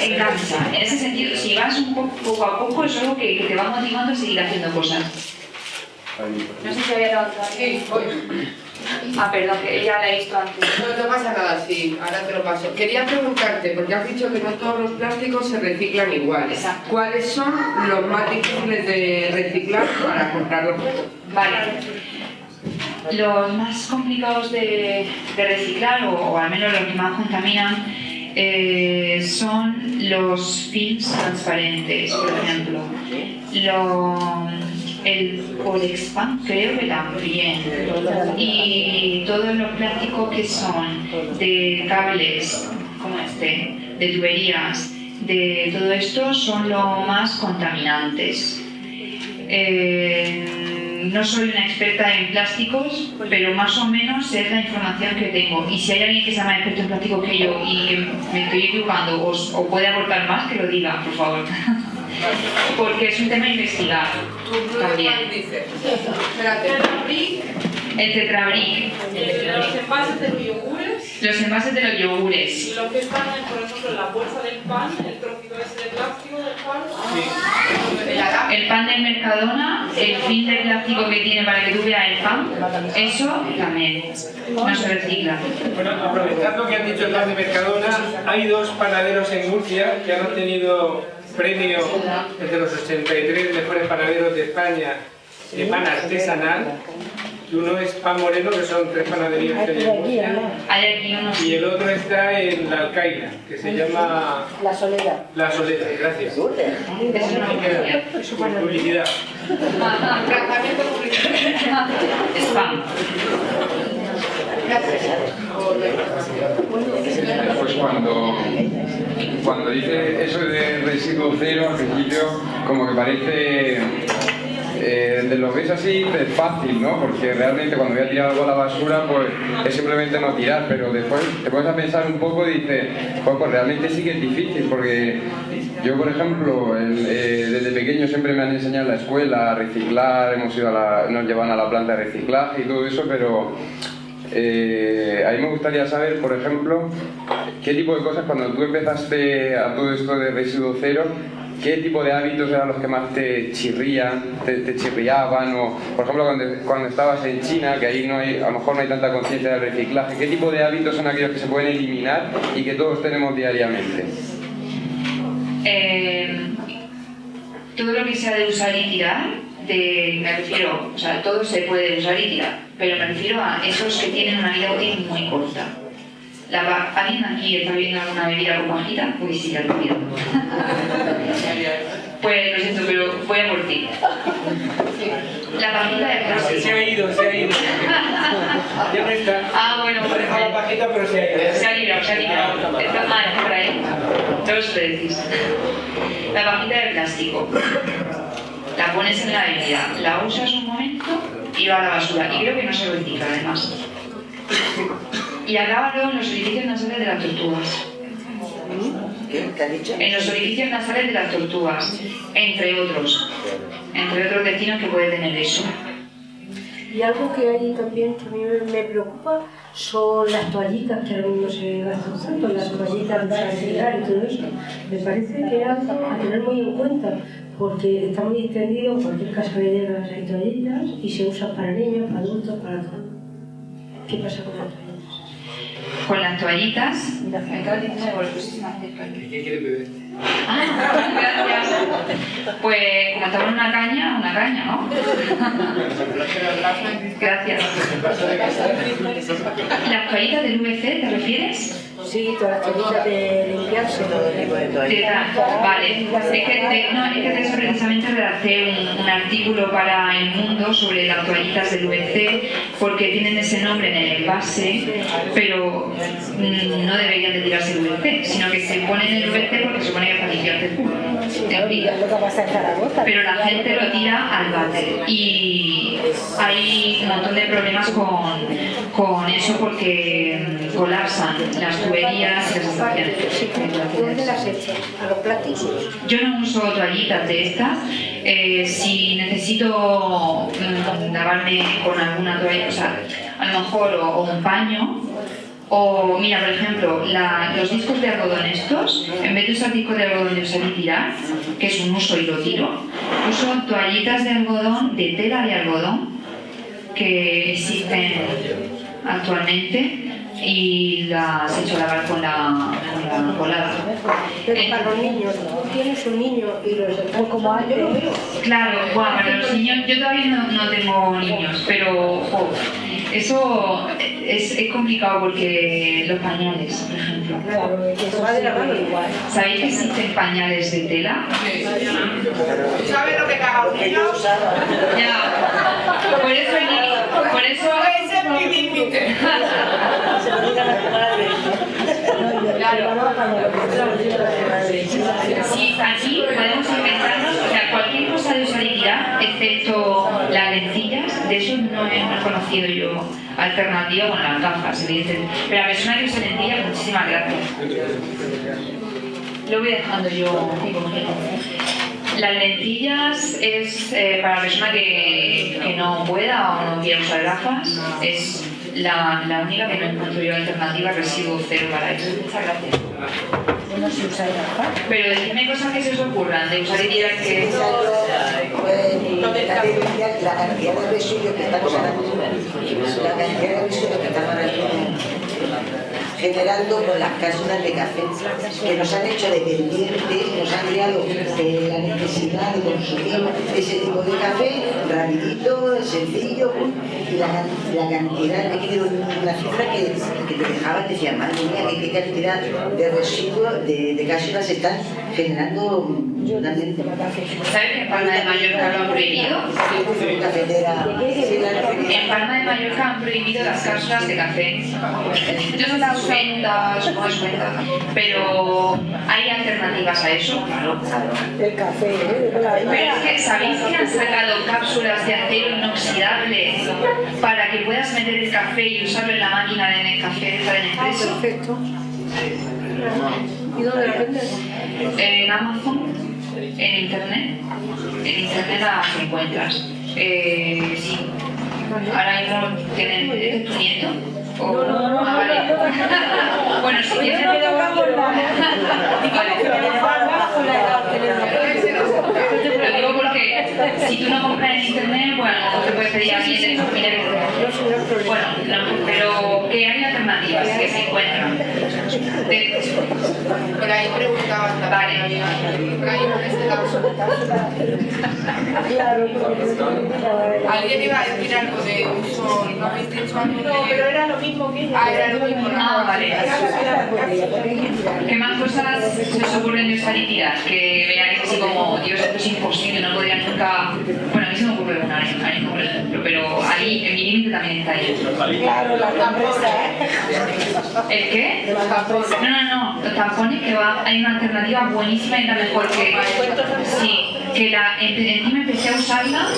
S2: engancha. En ese sentido, si vas un poco, poco a poco, es algo que, que, te va motivando a seguir haciendo cosas. No sé si había levantado aquí. Ah, perdón, que ya la he visto antes.
S11: No, no pasa nada, sí, ahora te lo paso. Quería preguntarte, porque has dicho que no todos los plásticos se reciclan igual.
S2: Exacto.
S11: ¿Cuáles son los más difíciles de reciclar para comprarlos?
S2: Vale. Los más complicados de, de reciclar, o, o, al menos los que más contaminan, eh, son los films transparentes, por ejemplo. lo, el Polexpan creo que también. Y todos los plásticos que son de cables, como este, de tuberías, de todo esto son los más contaminantes. Eh, no soy una experta en plásticos, pero más o menos es la información que tengo. Y si hay alguien que sea más experto en plásticos que yo y me estoy equivocando o puede aportar más, que lo diga, por favor. Porque es un tema a investigar. También. El tetrabric.
S9: Los envases de los yogures.
S2: Los envases de los yogures.
S9: Lo que están, por ejemplo, en la bolsa del pan, el trocito ese de plástico del pan.
S2: El pan del Mercadona, el fin de plástico que tiene para que tú veas el pan, eso también no se recicla.
S1: Bueno, aprovechando que han dicho el pan de Mercadona, hay dos panaderos en Murcia que han obtenido premio entre los 83 mejores panaderos de España de pan artesanal. Y uno es Pan Moreno, que son tres panaderías que hay en. Y el otro está en la Alcaida, que se llama...
S10: La soledad.
S1: La Soledad, gracias.
S2: Es una
S1: Publicidad.
S11: Tratamiento publicitario.
S2: Spam.
S8: Pues cuando, cuando dice eso de residuo cero, al principio como que parece, eh, lo ves así, es fácil, ¿no? Porque realmente cuando voy a tirar algo a la basura, pues es simplemente no tirar, pero después te pones a pensar un poco y dices, pues, realmente sí que es difícil, porque yo, por ejemplo, eh, desde pequeño siempre me han enseñado en la escuela a reciclar, hemos ido a la, nos llevan a la planta de reciclaje y todo eso, pero eh, a mí me gustaría saber, por ejemplo, qué tipo de cosas, cuando tú empezaste a todo esto de residuo cero, qué tipo de hábitos eran los que más te chirrían, te, chirriaban, o por ejemplo cuando, cuando estabas en China, que ahí no hay, a lo mejor no hay tanta conciencia del reciclaje, qué tipo de hábitos son aquellos que se pueden eliminar y que todos tenemos diariamente.
S2: Eh, todo lo que sea de usar y tirar, de, me refiero, o sea, todo se puede usar y tirar, pero me refiero a esos que tienen una vida útil muy corta. La, ¿Alguien aquí está bebiendo alguna bebida con pajita? Uy, sí, lo pido. Pues lo siento, pero voy a por ti. La pajita de plástico.
S1: Se ha ido, se ha ido. Ya no está.
S2: Ah, bueno,
S1: Ha dejado la pajita, pero se ha ido.
S2: Se ha librado, se ha librado. Está ah, está por ahí. Todos decís. La pajita de plástico. La pones en la bebida, la usas un momento y va a la basura. Y creo que no se recicla además. Y acaba luego en los orificios nasales de las tortugas.
S7: ¿Qué dicho?
S2: En los orificios nasales de las tortugas, entre otros. Entre otros destinos que puede tener eso.
S10: Y algo que hay también que a mí me- preocupa son las toallitas que ahora mismo se gastan tanto, las toallitas para llegar y todo eso. Me parece que es algo a tener muy en cuenta, porque está muy extendido, en cualquier casa que llegas hay toallitas y se usa para niños, para adultos, para todo. ¿Qué pasa con las toallitas?
S2: Con las toallitas. Me acabas de decir algo, lo pusiste más cerca.
S1: ¿Qué quiere beber?
S2: Ah, gracias. Pues como en una caña, una caña, ¿no? Gracias. ¿Las toallitas del VC te refieres?
S10: Sí, todas las toallitas de limpiarse.
S7: Todo tipo de
S2: Te
S7: toallitas.
S2: Vale, es que, no, es que de eso precisamente redacté un, un artículo para El Mundo sobre las toallitas del VC porque tienen ese nombre en el envase, pero mm, no deberían de tirarse el VC, sino que se ponen el VC porque se supone que es para limpiarte el culo.
S6: Zaragoza.
S2: Pero la gente lo tira al váter y hay un montón de problemas con, con eso porque mm, colapsan las tuberías y las estaciones.
S10: ¿Dónde las echas? ¿A los plásticos?
S2: Yo no uso toallitas de estas. Eh, si necesito mm, lavarme con alguna toalla, o sea, a lo mejor o, o un paño, o mira, por ejemplo, la- los discos de algodón estos, en vez de usar discos de algodón de usar y tirar, que es un uso y lo tiro, uso toallitas de algodón, de tela de algodón, que existen actualmente y las he hecho lavar con la, con la colada.
S10: Pero para los niños, tú tienes un niño y los están como yo lo veo.
S2: Claro, guau, para los niños, yo todavía no, no tengo niños, pero jo, eso es, es complicado porque los pañales, por ejemplo. ¿Sabéis que existen pañales de tela?
S11: ¿Sabes lo que caga un niño?
S2: Ya. Por eso el. Por eso.
S11: Ese es mi límite.
S2: Sí, aquí podemos inventarnos, o sea, cualquier cosa de usabilidad, excepto las lencillas, de eso no he conocido yo alternativa con las gafas. Pero la persona que usa lencillas, muchísimas gracias. Lo voy dejando yo. Las lentillas es eh, para la persona que, que no pueda o no quiera usar gafas, es la, la única que no encuentro yo alternativa residuo cero para eso. Muchas gracias.
S6: Bueno, si usáis gafas.
S2: Pero decidme cosas que se os ocurran, de usar ideas que...
S7: La cantidad de residuos que estamos ahora la cantidad de residuos que estamos ahora generando con las cápsulas de café, que nos han hecho dependientes, nos han creado eh, la necesidad de consumir ese tipo de café rapidito, sencillo, y la, cantidad, he una cifra que, que te dejaba, decía, madre mía, qué, cantidad de residuos, de, de se están generando
S2: ¿Sabes que en Palma de Mallorca lo han prohibido? En Palma de Mallorca han prohibido las cápsulas de café. Yo no las ventas, no es venta, pero hay alternativas a eso, claro.
S6: El café, ¿eh?
S2: Pero es que, ¿sabéis que han sacado cápsulas de acero inoxidable para que puedas meter el café y usarlo en la máquina de Nescafé de estar en expreso?
S6: Perfecto. ¿Y dónde lo vendes?
S2: En Amazon, en internet. En internet las encuentras. Eh, sí. Ahora mismo tienen. ¿Es tu nieto? O-
S6: No, no, no,
S2: Ah, vale.
S6: no, no, no.
S2: Bueno, si tienes.
S6: No tocamos
S2: Lo digo porque si tú no compras en internet, bueno, te puedes pedir a alguien de familia que Bueno, no, pero que hay alternativas que se encuentran. De-
S11: Por ahí preguntaban también.
S2: Vale.
S11: Por ahí en este caso. Alguien iba a decir algo de uso, ¿no de...?
S9: No, pero era lo mismo que ella.
S11: Ah, era lo mismo, ¿no?
S2: Ah, vale. ¿Qué más cosas se os ocurren de usar y tirar? Que veáis así como, Dios, esto es imposible, no podría nunca... Bueno, a mí se me ocurre una ahí, por ejemplo, pero ahí, en mi límite también está ahí.
S6: Claro, la campresa.
S2: ¿El qué? No, no, no, los tampones que va, hay una alternativa buenísima y la mejor que... Sí, que la, en- encima empecé a usarla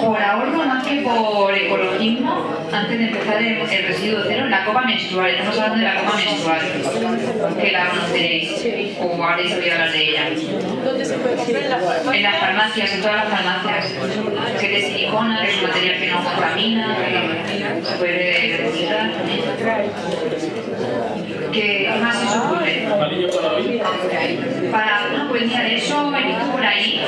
S2: por ahorro más que por ecologismo antes de empezar el, el residuo cero, la copa menstrual, estamos hablando de la copa menstrual, que la conoceréis o habréis oído hablar de ella.
S9: ¿Dónde se puede comprar? En la farmacia.
S2: En las farmacias, en todas las farmacias, que es de silicona, que es un material que no contamina, que se puede reciclar. ¿Qué más se os ocurre? Para, no, pues mira, de eso he visto por ahí,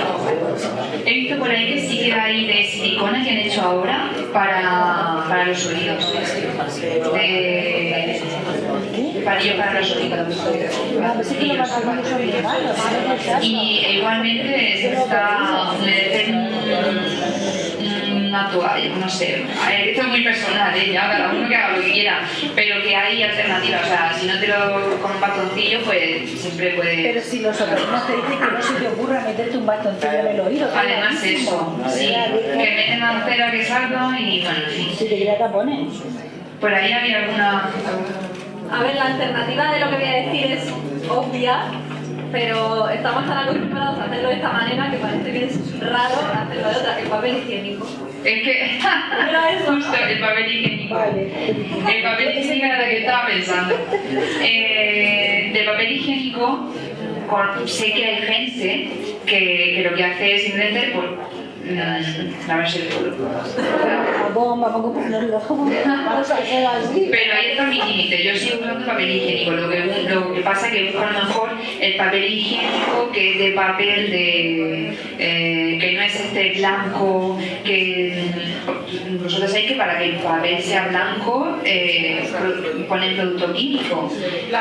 S2: he visto por ahí que sí que hay de silicona que han hecho ahora para, para los oídos. De, palillo para los oídos. Y y igualmente se está humedecen una toalla, no sé. Esto es muy personal, ¿eh? ya cada uno que haga lo que quiera, pero que hay alternativas. O sea, si no te lo con un bastoncillo, pues siempre
S6: Pero
S2: puedes.
S6: si los otorinos te dicen que no se te ocurra meterte un bastoncillo en el oído.
S2: Además, eso, sí, que meten la cera que salga y bueno, en fin.
S6: Si te queda tapones.
S2: Por ahí había alguna.
S12: A ver, la alternativa de lo que voy a decir es obvia, pero estamos tan acostumbrados a hacerlo de esta manera que parece que es raro hacerlo de otra, el papel higiénico.
S2: Es que. Justo, el papel higiénico. El papel higiénico era lo que estaba pensando. Eh, de papel higiénico, con- sé que hay gente que, que lo que hace es simplemente lavarse el.
S6: La bomba, a a así.
S2: Pero ahí está mi límite, yo sigo usando papel higiénico, lo que, lo que pasa es que busco a lo mejor el papel higiénico que es de papel de, eh, que no es este blanco, que vosotros sabéis que para que el papel sea blanco eh, ponen producto químico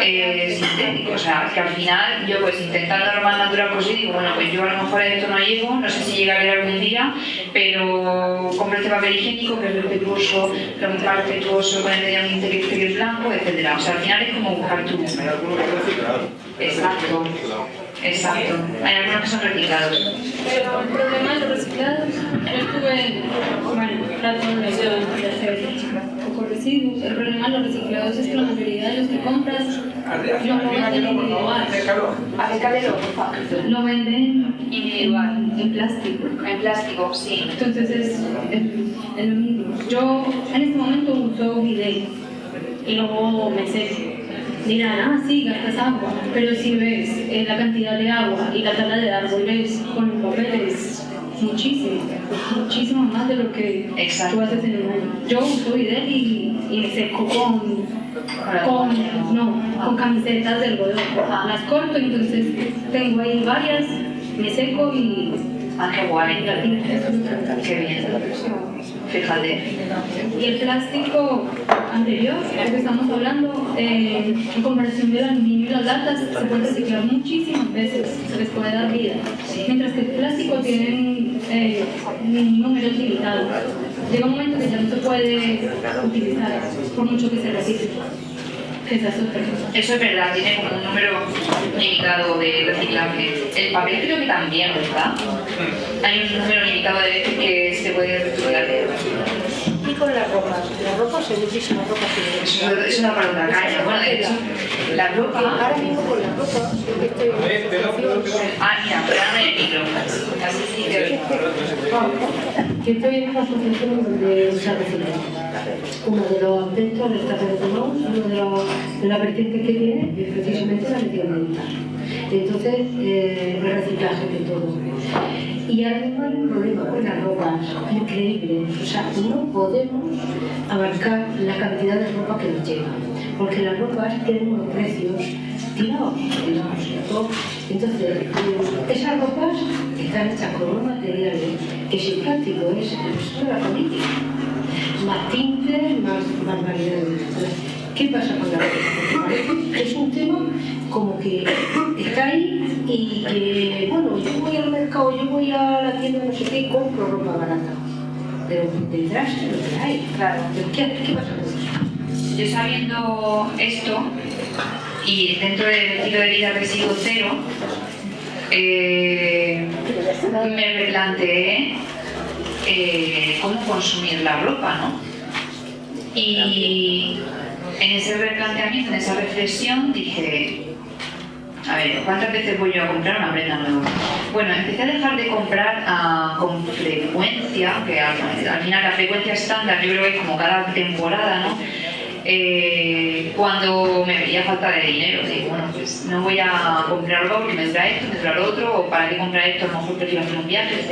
S2: eh, sintético, o sea, que al final yo pues intentando lo más natural posible, digo, bueno, pues yo a lo mejor a esto no llego, no sé si llegaré algún día, pero compro este papel higiénico que es respetuoso, lo más respetuoso con el medio ambiente que esté blanco, etc. O sea, al final es como buscar tu... Exacto. Exacto. Hay algunos que son reciclados.
S13: Pero el problema de los reciclados, yo estuve, bueno, trato de hacer poco residuos. El problema de los reciclados es que la mayoría de los que compras no lo venden individual. Lo venden individual, en plástico.
S2: En plástico, sí.
S13: Entonces es, lo mismo. Yo en este momento uso bidet y luego me seco dirán, ah, sí, gastas agua, pero si ves eh, la cantidad de agua y la tala de árboles con el papel es muchísimo, muchísimo más de lo que tú haces en un año. Yo uso bidet y, y me seco con, con, no, con camisetas del algodón. Las corto, entonces tengo ahí varias, me seco y...
S2: Ah, qué guay. Qué bien.
S13: Y el plástico anterior, el que estamos hablando, eh, en comparación del aluminio y las latas, se puede reciclar muchísimas veces, se les puede dar vida. Mientras que el plástico tiene eh, un número limitado. Llega un momento que ya no se puede utilizar, por mucho que se recicle.
S2: Eso es verdad, tiene como un número limitado de reciclaje. El papel creo que también, ¿verdad? Hay un número limitado de veces que se puede reciclar.
S10: Y con la ropa, la ropa muchísimas ropa
S2: Eso es una palabra caña. Bueno, de hecho, la ropa...
S10: Ahora mismo con la ropa, que estoy
S2: Ah, mira,
S10: Yo estoy en una asociación donde se recicla. Uno de los aspectos de Toulouse, una de, los, de las vertientes que tiene es precisamente la medioambiental. Entonces, eh, el reciclaje de todo. Y ahora mismo hay un problema con las ropas increíble. O sea, no podemos abarcar la cantidad de ropa que nos llega. Porque las ropas tienen unos precios tirados, tirados. Entonces, eh, esas ropas están hechas con unos materiales que si práctico es, la política más tintes, más barbaridades. ¿Qué pasa con la ropa? Es un tema como que está ahí y que, bueno, yo voy al mercado, yo voy a la tienda, no sé qué, y compro ropa barata. Pero detrás lo que hay.
S2: Claro.
S10: ¿Qué, ¿Qué pasa con eso?
S2: Yo sabiendo esto, y dentro del estilo de vida residuo cero, eh, me replanteé eh, cómo consumir la ropa, ¿no? Y en ese replanteamiento, en esa reflexión, dije, a ver, ¿cuántas veces voy yo a comprar una prenda nueva? Bueno, empecé a dejar de comprar uh, con frecuencia, que al, al, final la frecuencia estándar yo creo que es como cada temporada, ¿no? Eh, cuando me veía falta de dinero, digo, bueno, pues no voy a comprar algo porque me dura esto, me dura lo otro, o para qué comprar esto, a lo mejor prefiero hacer un viaje, etc.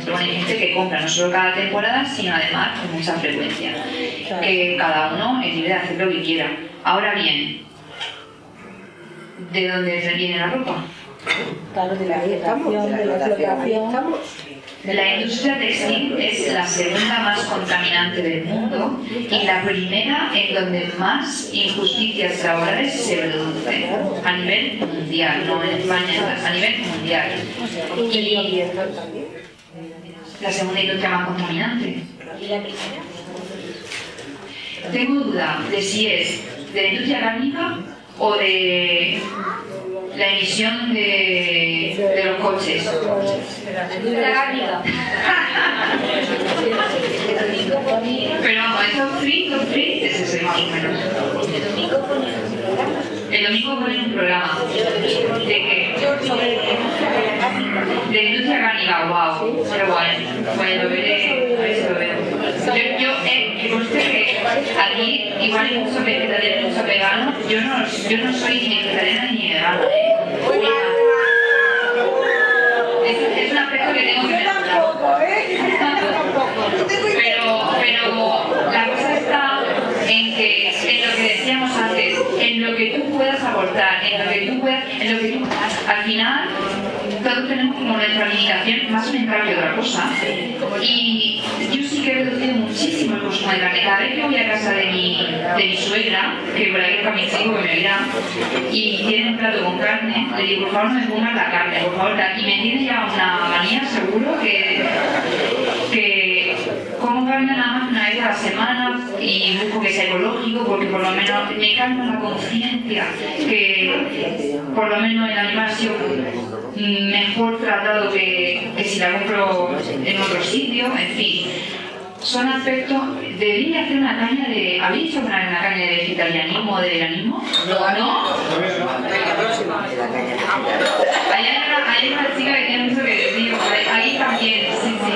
S2: Pero bueno, hay gente que compra no solo cada temporada, sino además con mucha frecuencia. Que cada uno es libre de hacer lo que quiera. Ahora bien, ¿de dónde viene la ropa?
S10: Claro, de la de. La
S2: industria textil es la segunda más contaminante del mundo y la primera en donde más injusticias laborales se producen a nivel mundial, no en España, a nivel mundial. Y la segunda industria más contaminante.
S12: ¿Y la primera?
S2: Tengo duda de si es de la industria cárnica o de la emisión de, de los coches.
S12: La.
S2: Pero vamos, estos free, los free, es ese más o menos. El domingo ponen un programa. ¿De qué? De industria cárnica, wow, qué guay. Bueno, lo veré, a ver si lo veo. Yo, yo eh, que conste que aquí igual hay mucho vegetariano, mucho vegano. Yo no, yo no soy ni vegetariana ni vegana, en lo que tú puedas, en lo que tú, al final, todos tenemos como nuestra limitación más mental que otra cosa. Y yo sí que he reducido muchísimo el consumo de carne. Cada vez que voy a casa de mi, de mi suegra, que por ahí está mi chico que me oirá, y tiene un plato con carne, le digo, por favor no me pongas la carne, por favor, y me tiene ya una manía seguro que, carne nada más una vez a la semana y busco que sea ecológico porque por lo menos me calma la conciencia que por lo menos el animal ha sido mejor tratado que, que si la compro en otro sitio, en fin. Son aspectos, debería hacer una caña de... ¿Habéis hecho una, una caña de vegetarianismo o de veganismo? No, ¿no? Hay una, hay una chica que tiene mucho que decir, ahí también, sí, sí.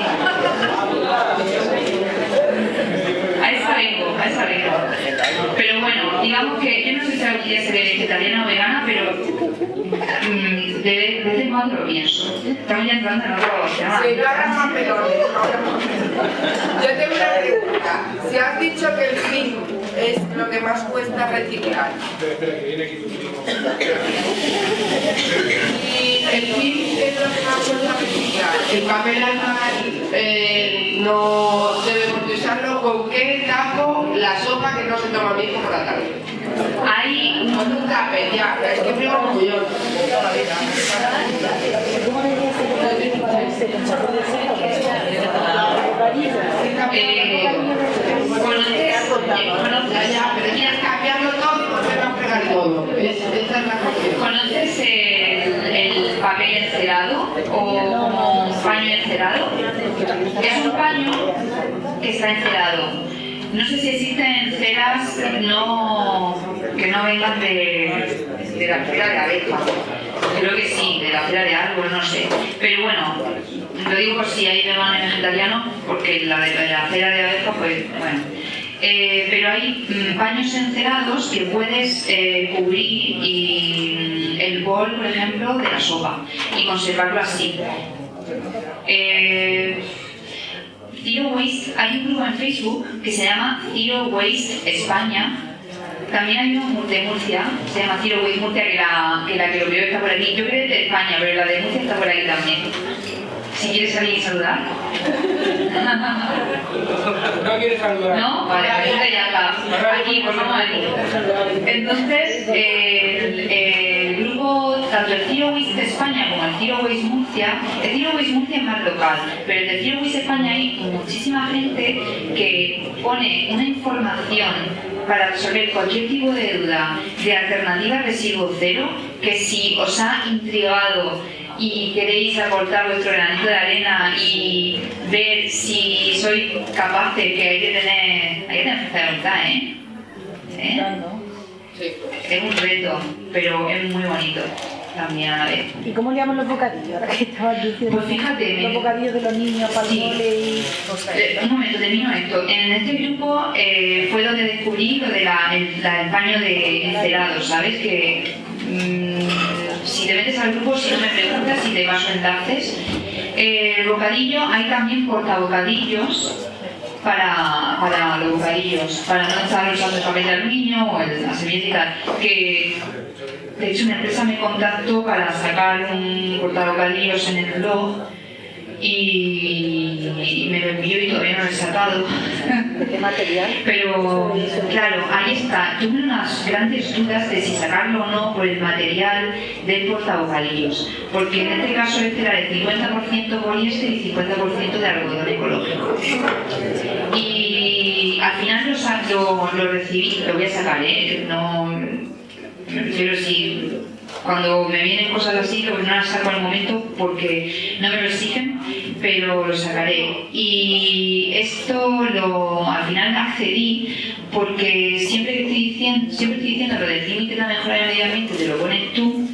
S2: Pero bueno, digamos que yo no sé si algún día seré vegetariana o vegana, pero mm, de vez de vez en cuando lo pienso. Estamos ya entrando en otro tema.
S11: Si no hagas más pelones. Yo tengo una pregunta. Si has dicho que el fin es lo que más cuesta reciclar. Y el fin es lo que más cuesta reciclar. El papel animal eh, no debemos de usarlo. ¿Con qué tapo la sopa que no se toma mi hijo por la tarde?
S2: Hay
S11: Con un ya. Es que frío como yo.
S2: Conoces, conoces,
S11: Ya, pero tienes que cambiarlo todo y volver a fregar todo. Es- esa es la cuestión.
S2: ¿Conoces el, el papel encerado o paño encerado? Es un paño que está encerado. No sé si existen ceras no, que no vengan de, de la cera de abeja. Creo que sí, de la cera de árbol, no sé. Pero bueno, lo digo por si hay veganos vegetarianos, porque la de la cera de abeja, pues bueno. Eh, pero hay mm, paños encerados que puedes eh, cubrir y, mm, el bol, por ejemplo, de la sopa y conservarlo así. Eh, Zero Waste, hay un grupo en Facebook que se llama Zero Waste España. También hay uno de Murcia, se llama Zero Waste Murcia, que la que, la que lo veo está por aquí. Yo creo que es de España, pero la de Murcia está por aquí también. Si quieres salir y saludar.
S1: No quieres saludar.
S2: No, vale, pues entonces ya está. Aquí, pues vamos aquí. Entonces, grupo, tanto el Zero Waste España como el Zero Waste Murcia, el Zero Waste Murcia es más local, pero el de Zero Waste España hay muchísima gente que pone una información para resolver cualquier tipo de duda de alternativa residuo cero, que si os ha intrigado y queréis aportar vuestro granito de arena y ver si sois capaces, que hay que tener, hay que tener fuerza de voluntad, ¿eh? ¿Eh? Es un reto, pero es muy bonito también a la vez.
S6: ¿Y cómo le llaman los bocadillos? Ahora que estabas diciendo.
S2: Pues fíjate,
S6: Los bocadillos de los niños para el
S2: Sí.
S6: y.
S2: Eh, un momento, termino esto. En este grupo eh, fue donde descubrí lo del el paño de encerado, ¿sabes? Que mm, si te metes al grupo, si no me preguntas, si te paso enlaces. Eh, el bocadillo, hay también portabocadillos para, para los bocadillos, para no estar usando el papel de aluminio o el, la servilleta y tal. Que de hecho una empresa me contactó para sacar un portabocadillos en el blog y, y me lo envió y todavía no lo he sacado.
S6: ¿Qué material?
S2: Pero claro, ahí está. Tuve unas grandes dudas de si sacarlo o no por el material del portabocadillos. Porque en este caso este era de 50% poliéster y 50% de algodón ecológico. Y al final lo, lo, lo recibí, lo voy a sacar, ¿eh? No, refiero si cuando me vienen cosas así, no las saco al momento porque no me lo exigen, pero lo sacaré. Y esto lo, al final accedí porque siempre que estoy diciendo, siempre estoy diciendo lo del límite de la mejora del medio ambiente, te lo pones tú.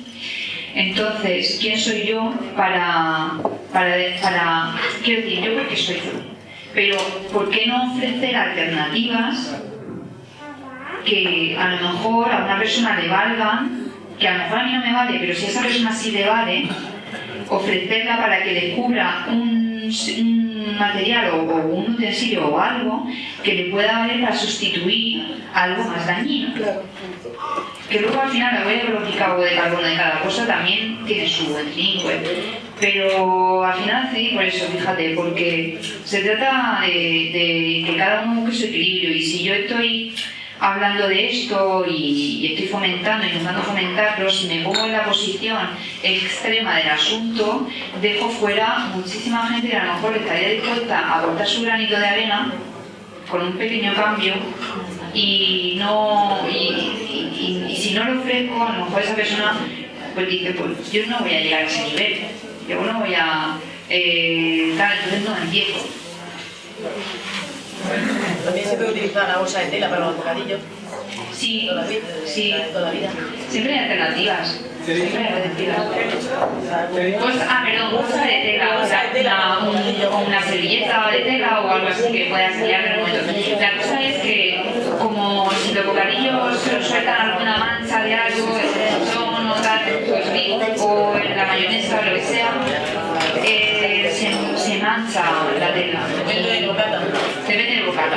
S2: Entonces, ¿quién soy yo para, para, para quiero decir, yo porque soy yo? Pero, ¿por qué no ofrecer alternativas que a lo mejor a una persona le valgan, que a lo mejor a mí no me vale, pero si a esa persona sí le vale, ofrecerla para que descubra un, un material o, o un utensilio o algo que le pueda valer para sustituir algo más dañino. que luego al final la huella biológica o de carbono de cada cosa también tiene su web. Pero al final sí, por eso, fíjate, porque se trata de, de que cada uno busque su equilibrio y si yo estoy hablando de esto y, estoy fomentando, intentando fomentarlo, si me pongo en la posición extrema del asunto, dejo fuera muchísima gente que a lo mejor estaría dispuesta a aportar su granito de arena con un pequeño cambio y no y, si no lo ofrezco, a lo mejor esa persona pues dice, pues yo no voy a llegar a ese nivel, yo no voy a eh, tal, entonces no empiezo.
S14: También se puede utilizar la bolsa de tela para los bocadillos.
S2: Sí,
S14: toda la vida,
S2: sí.
S14: toda la vida.
S2: Siempre hay alternativas. Siempre hay alternativas. Pues, ah, perdón, bolsa de tela, o sea, una, un, una servilleta de tela o algo así que puedas salir en el momento. La cosa es que, como si los bocadillos sueltan alguna mancha de algo, el son o tal, pues, o en la mayonesa o lo que sea, eh, se, se, mancha la tela.
S14: Depende del bocata.
S2: Depende del bocata.
S14: Con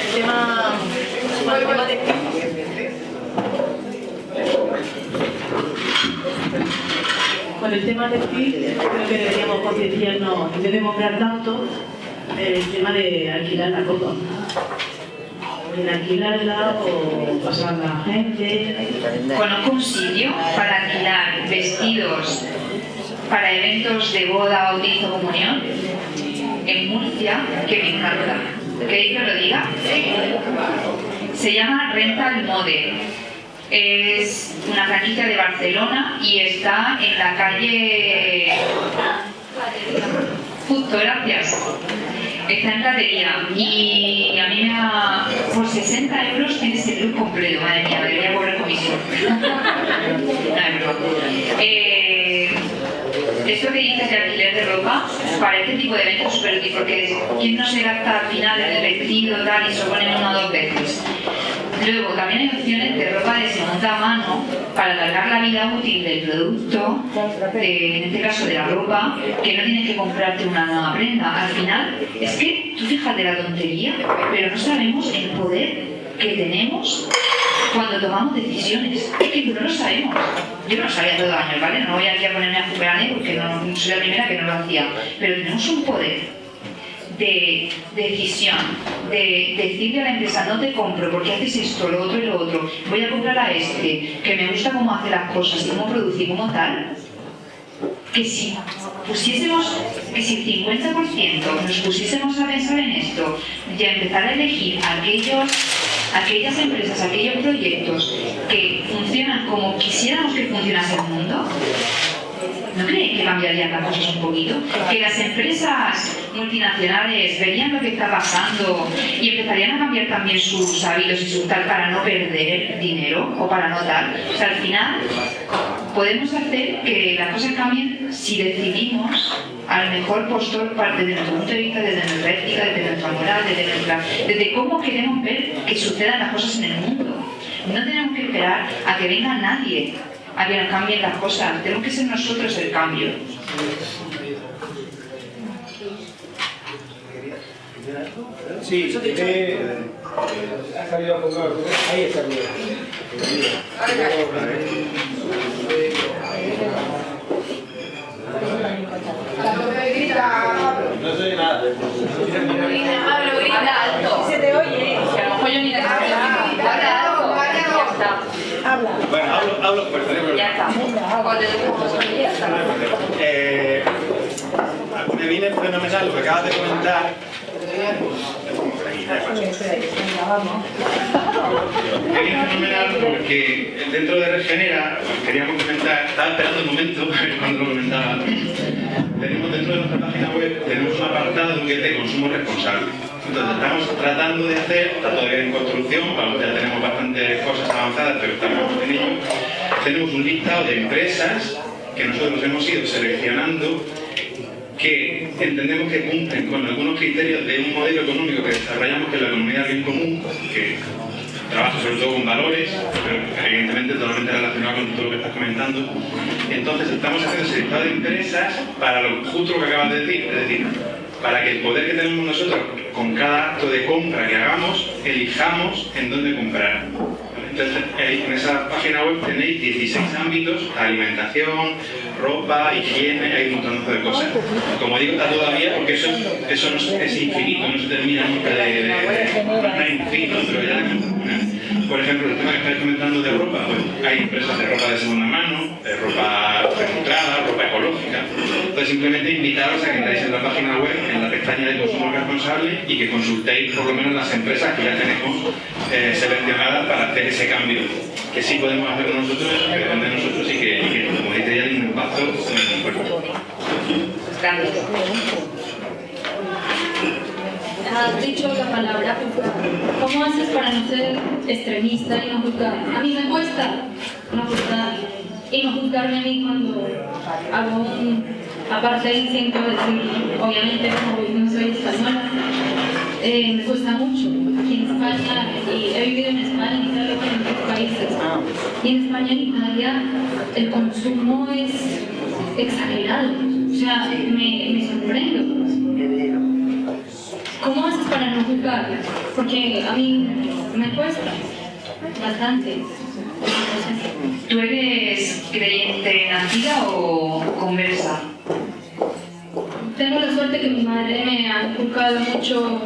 S14: el tema, con el tema de con el tema textil creo que deberíamos concienciarnos, en vez de comprar tanto, el tema de alquilar la copa en alquilarla o pasar a gente.
S2: Conozco un sitio para alquilar vestidos para eventos de boda, bautizo, comunión en Murcia que me encanta. ¿Queréis que lo diga? Se llama Rental Mode. Es una franquicia de Barcelona y está en la calle... Justo, gracias está en platería y a mí me da por 60 euros tienes el look completo, madre mía, debería cobrar comisión. eh, esto que dices de alquiler de ropa, para este tipo de eventos súper útil, porque ¿quién no se gasta al final en el vestido tal y se pone una o dos veces? Luego, también hay opciones de ropa de segunda mano para alargar la vida útil del producto, en este caso de la ropa, que no tienes que comprarte una nueva prenda. Al final, es que tú fíjate la tontería, pero no sabemos el poder que tenemos cuando tomamos decisiones. Es que no lo sabemos. Yo no lo sabía todo el año, ¿vale? No voy aquí a ponerme a jugar porque no soy la primera que no lo hacía. Pero tenemos un poder de decisión, de decirle a la empresa, no te compro porque haces esto, lo otro y lo otro, voy a comprar a este, que me gusta cómo hace las cosas cómo produce cómo tal, que si pusiésemos, que si el 50% nos pusiésemos a pensar en esto y a empezar a elegir aquellos, aquellas empresas, aquellos proyectos que funcionan como quisiéramos que funcionase el mundo, ¿No creen que cambiarían las cosas un poquito? Que las empresas multinacionales verían lo que está pasando y empezarían a cambiar también sus hábitos y su tal para no perder dinero o para no tal. O sea, al final podemos hacer que las cosas cambien si decidimos al mejor postor desde nuestro punto de vista, desde nuestra ética, desde nuestra moral, desde, nuestra, desde cómo queremos ver que sucedan las cosas en el mundo. No tenemos que esperar a que venga nadie a que nos cambien las cosas. Tenemos que ser nosotros el cambio.
S15: Sí, eh, ha salido con ahí está No soy nada.
S2: Pablo, grita alto.
S14: Se te oye.
S2: Que a lo mejor yo ni la Habla alto. Ya está.
S15: Habla. Bueno, hablo, hablo por.
S2: Ya está. Ya está.
S15: Eh, me viene fenomenal lo que acabas de comentar. Me viene fenomenal porque dentro de Regenera, queríamos comentar, estaba esperando un momento cuando lo comentaba, tenemos dentro de nuestra página web, tenemos un apartado que es de consumo responsable. Entonces estamos tratando de hacer, está todavía en construcción, ya tenemos bastantes cosas avanzadas, pero estamos en ello. Tenemos un listado de empresas que nosotros hemos ido seleccionando que entendemos que cumplen con algunos criterios de un modelo económico que desarrollamos que es la economía del bien común, que trabaja sobre todo con valores, pero evidentemente totalmente relacionado con todo lo que estás comentando. Entonces estamos haciendo ese listado de empresas para lo justo lo que acabas de decir, es decir, para que el poder que tenemos nosotros con cada acto de compra que hagamos, elijamos en dónde comprar. Entonces, en esa página web tenéis 16 ámbitos, alimentación, ropa, higiene, hay un montón de cosas. Como digo, está todavía, porque eso, eso es, infinito, no se termina nunca de... de, de, infinito, pero ya por ejemplo, el tema que estáis comentando de ropa, pues hay empresas de ropa de segunda mano, ropa reciclada, ropa ecológica. Entonces simplemente invitaros a que entréis en la página web, en la pestaña de consumo responsable y que consultéis por lo menos las empresas que ya tenemos eh, seleccionadas para hacer ese cambio. Que sí podemos hacerlo nosotros, que depende de nosotros y que, y que como dice ya, un impacto muy fuerte.
S13: Has dicho la palabra juzgar. ¿Cómo haces para no ser extremista y no juzgar? A mí me cuesta no juzgar y no juzgarme a mí cuando hago un apartheid siento decir, obviamente como no soy española, eh, me cuesta mucho. Aquí en España, y he vivido en España, en Italia, en otros países, y en España en Italia el consumo es exagerado. O sea, me, me sorprendo. ¿Cómo haces para no juzgar? Porque a mí me cuesta bastante.
S2: ¿Tú eres creyente nacida o conversa?
S13: Tengo la suerte que mi madre me ha inculcado mucho,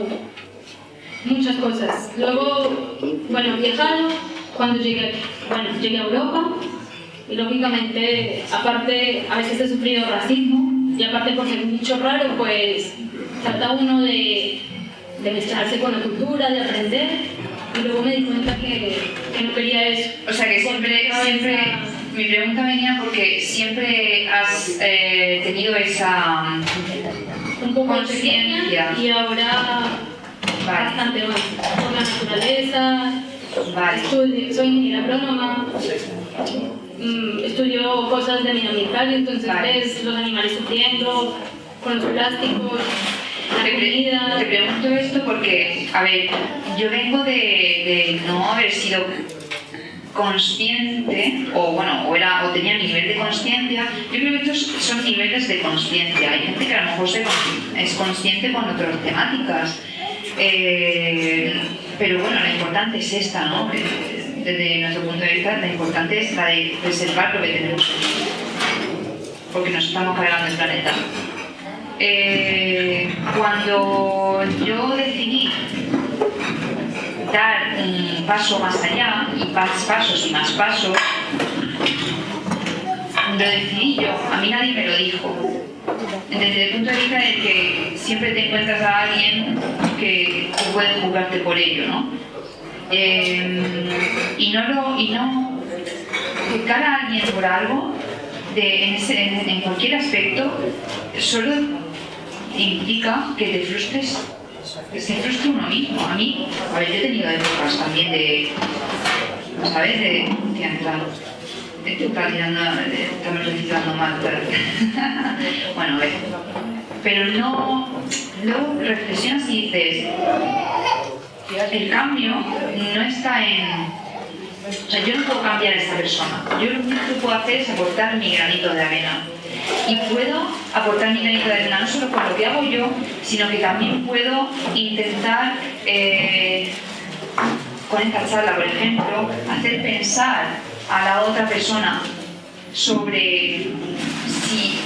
S13: muchas cosas. Luego, bueno, viajado, cuando llegué, bueno, llegué a Europa, y lógicamente, aparte, a veces he sufrido racismo, y aparte por ser bicho raro, pues trata uno de, de mezclarse con la cultura, de aprender, y luego me di cuenta que, que no quería eso.
S2: O sea que siempre, siempre, mi pregunta venía porque siempre has eh, tenido esa
S13: un poco
S2: conciencia
S13: y ahora
S2: vale.
S13: bastante más por la naturaleza.
S2: Vale.
S13: Estudio, soy ingeniera agrónoma. Mm, estudio cosas de medio ambiental, entonces
S2: Vale.
S13: ves los animales sufriendo con los plásticos, la
S2: Te, pregunto esto porque, a ver, yo vengo de, de no haber sido consciente, o bueno, o, era, o tenía nivel de conciencia, yo creo que estos son niveles de conciencia. Hay gente que a lo mejor es consciente con otras temáticas. Eh, pero bueno, lo importante es esta, ¿no? Desde nuestro punto de vista, lo importante es la de preservar lo que tenemos. Porque nos estamos cargando el planeta. Eh, cuando yo decidí dar un paso más allá, y más pasos y más pasos, lo decidí yo, a mí nadie me lo dijo. Desde el punto de vista de que siempre te encuentras a alguien que puede juzgarte por ello, ¿no? Eh, y no lo, y no juzgar a alguien por algo en cualquier aspecto solo implica que te frustres que se frustre uno mismo a mí a ver yo he tenido épocas también de ¿sabes? de hostia, está- esto está tirando de- reciclando mal bueno a ver pero no luego reflexionas y dices el cambio no está en o sea, yo no puedo cambiar a esta persona. Yo lo único que puedo hacer es aportar mi granito de arena. Y puedo aportar mi granito de arena no solo con lo que hago yo, sino que también puedo intentar, eh, con esta charla, por ejemplo, hacer pensar a la otra persona sobre si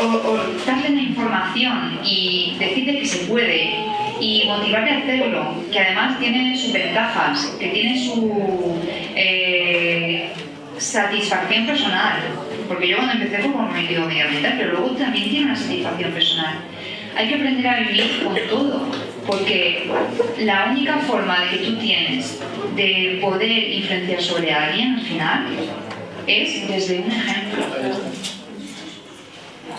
S2: o, darle una información y decirle que se puede y motivarle a hacerlo, que además tiene sus ventajas, que tiene su eh, satisfacción personal, porque yo cuando empecé fue como me quedo medioambiental, pero luego también tiene una satisfacción personal. Hay que aprender a vivir con todo, porque la única forma de que tú tienes de poder influenciar sobre alguien al final es desde un ejemplo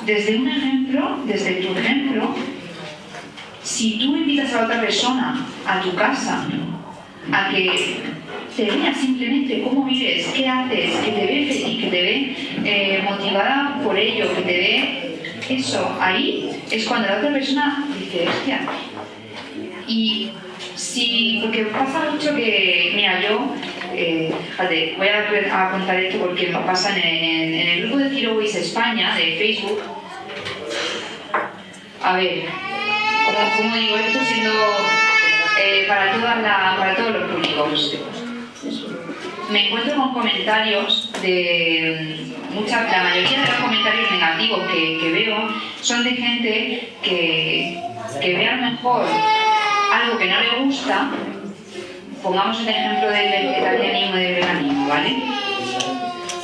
S2: desde un ejemplo, desde tu ejemplo, si tú invitas a otra persona a tu casa a que te vea simplemente cómo vives, qué haces, que te ve feliz, que te ve eh, motivada por ello, que te ve eso, ahí es cuando la otra persona dice, hostia. Y si, porque pasa mucho que, mira, yo, eh, fíjate, voy a, contar esto porque me pasa en, el- en el grupo de Waste España de Facebook. A ver, ¿cómo, digo esto siendo eh, para, todas la, para todos los públicos? Me encuentro con comentarios de mucha, la mayoría de los comentarios negativos que, veo son de gente que, que ve a lo mejor algo que no le gusta, pongamos el ejemplo del vegetarianismo y del veganismo, ¿vale?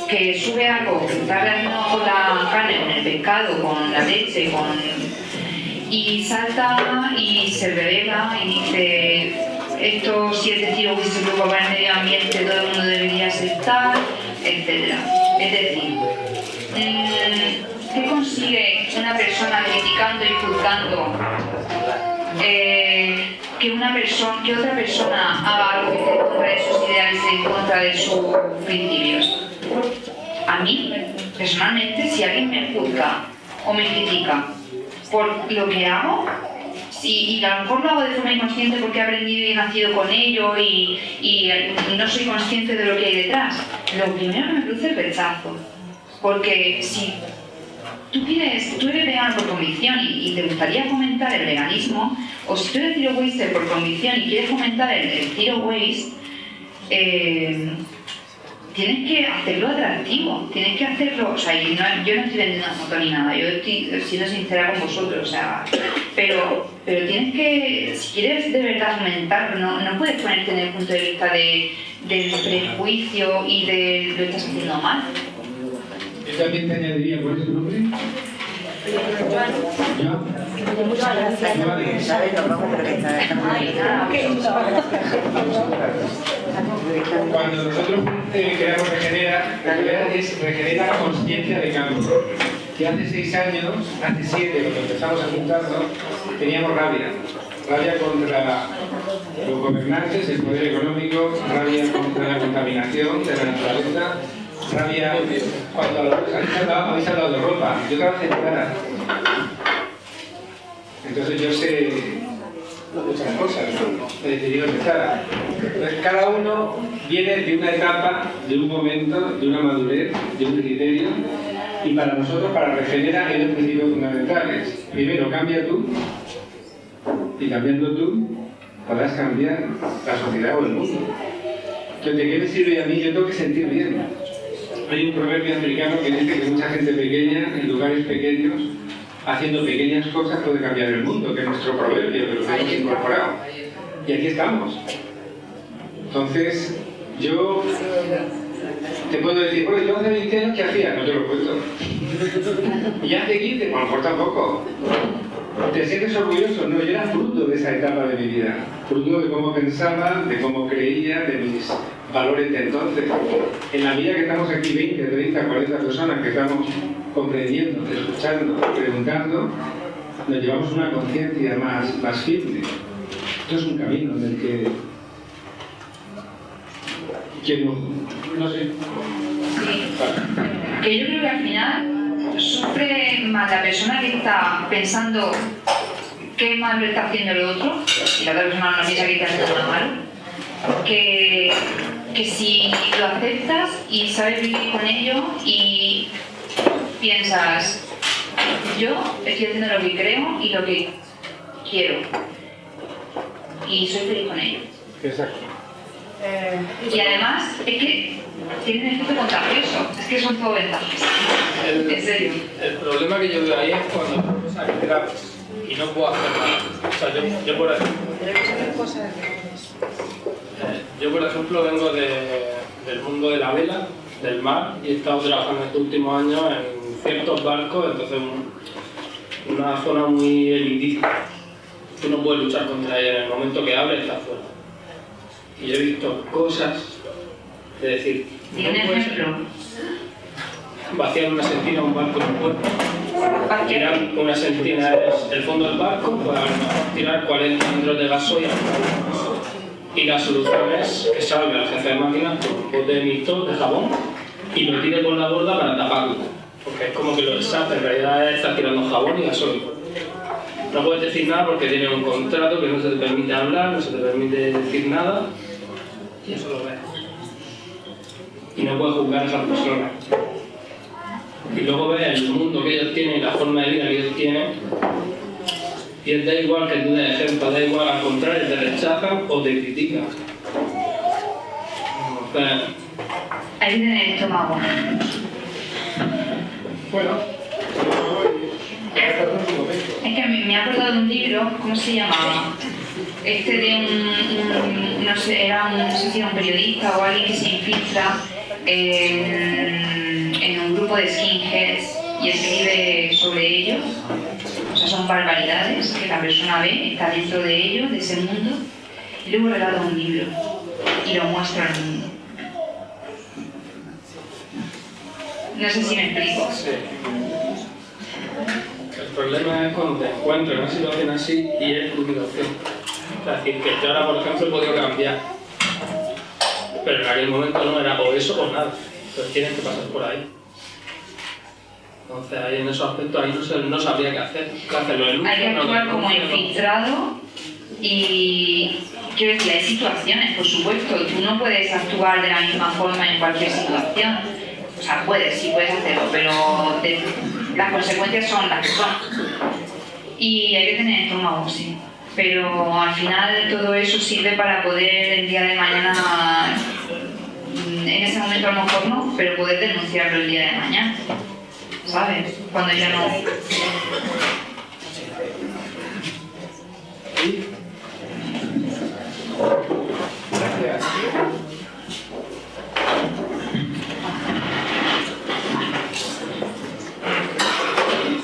S2: Que sube algo que está con la carne, con el pescado, con la leche, con... y salta y se revela y dice esto si es decir hubiese preocupado el medio ambiente todo el mundo debería aceptar, etc. Es decir, mm, ¿qué consigue una persona criticando y juzgando eh, que una persona, que otra persona haga algo en contra de sus ideales y en contra de sus principios. A mí, personalmente, si alguien me juzga o me critica por lo que hago, y, a lo mejor lo hago de forma inconsciente porque he aprendido y he nacido con ello y, y no soy consciente de lo que hay detrás, lo primero que me produce es rechazo. Porque si tú, quieres, tú eres vegano por convicción y, te gustaría fomentar el veganismo, o si tú eres zero waste por convicción y quieres fomentar el, el zero waste, eh, tienes que hacerlo atractivo, tienes que hacerlo, o sea, yo no, yo no estoy vendiendo una moto ni nada, yo estoy siendo sincera con vosotros, o sea, pero, pero tienes que, si quieres de verdad fomentarlo, no, no puedes ponerte en el punto de vista de, del prejuicio y de lo estás haciendo mal.
S1: Yo también te añadiría, ¿cuál es tu nombre? Cuando nosotros eh, creamos Regenera, Regenera es Regenera Conciencia de Cambio. Que hace seis años, hace siete, cuando empezamos a juntarnos, teníamos rabia. Rabia contra los gobernantes, el poder económico, rabia contra la contaminación de la naturaleza, rabia cuando habéis hablado, de ropa. Yo trabajé en cara. Entonces yo sé muchas cosas. He decidido empezar. Entonces cada uno viene de una etapa, de un momento, de una madurez, de un criterio. Y para nosotros, para regenerar, hay dos principios fundamentales. Primero, cambia tú. Y cambiando tú, podrás cambiar la sociedad o el mundo. Entonces, ¿de qué me sirve a mí? Yo tengo que sentir bien. Hay un proverbio americano que dice que mucha gente pequeña, en lugares pequeños, haciendo pequeñas cosas puede cambiar el mundo, que es nuestro proverbio, que lo hemos incorporado. Y aquí estamos. Entonces, yo te puedo decir, bueno, yo hace 20 años, ¿qué hacía? No te lo cuento. Y hace 15, a lo mejor tampoco. ¿Te sientes orgulloso? No, yo era fruto de esa etapa de mi vida. Fruto de cómo pensaba, de cómo creía, de mis valores de entonces. En la vida que estamos aquí 20, 30, 40 personas que estamos comprendiendo, escuchando, preguntando, nos llevamos una conciencia más, más firme. Esto es un camino en el que, que no, no sé.
S2: Sí. Que yo creo que al final sufre más la persona que está pensando qué mal está haciendo el otro, y la otra persona no piensa que está haciendo nada malo, que, que si lo aceptas y sabes vivir con ello y piensas, yo estoy haciendo lo que creo y lo que quiero. Y soy feliz con ello.
S1: Exacto.
S2: Y además, es que tiene un efecto contagioso. Es que son todo ventajas.
S16: El,
S2: en serio.
S16: El problema que yo veo ahí es cuando me cosas graves y no puedo hacer nada. O sea, yo, yo por ejemplo... Eh, yo, por ejemplo, vengo de, del mundo de la vela, del mar, y he estado trabajando estos últimos años en ciertos barcos, entonces una zona muy elitista. Tú no puedes luchar contra ella, en el momento que abre está fuera. Y yo he visto cosas de decir, no puedes vaciar una sentina a un barco en puerto. Tirar una sentina es el fondo del barco para tirar 40 litros de gasoil y la solución es que salga el jefe de máquinas con un bote de mixto de jabón y lo tire por la borda para taparlo porque es como que lo SAP en realidad está tirando jabón y gasoil. No puedes decir nada porque tiene un contrato que no se te permite hablar, no se te permite decir nada, y eso lo ves. Y no puedes juzgar a esas personas. Y luego ves el mundo que ellos tienen y la forma de vida que ellos tienen, Y da igual que tú des ejemplo, da igual, al contrario, te rechazan o te critican.
S2: Hay que tener estómago.
S1: Bueno.
S2: Es que me me acordado de un libro, ¿cómo se llamaba? Este de un, no sé, era un, no sé si era un periodista o alguien que se infiltra en, en un grupo de skinheads y escribe sobre ellos. O sea, son barbaridades que la persona ve, está dentro de ellos, de ese mundo, y luego relata un libro y lo muestra al mundo. No sé si me explico.
S16: el problema es cuando te encuentras en una situación así y es tu situación. Es decir, que yo ahora, por ejemplo, he podido cambiar. Pero en aquel momento no era o eso o nada. Entonces tienes que pasar por ahí. Entonces ahí en esos aspectos ahí no, se- no sabría qué hacer. ¿Qué hacerlo en
S2: Hay que actuar
S16: no,
S2: como infiltrado y quiero decir, hay situaciones, por supuesto, tú no puedes actuar de la misma forma en cualquier situación. O sea, puedes, sí puedes hacerlo, pero las consecuencias son las que son. Y hay que tener estómago, sí. Pero al final todo eso sirve para poder el día de mañana, mm, en ese momento a lo mejor no, pero poder denunciarlo el día de mañana. ¿Sabes? Cuando ya no...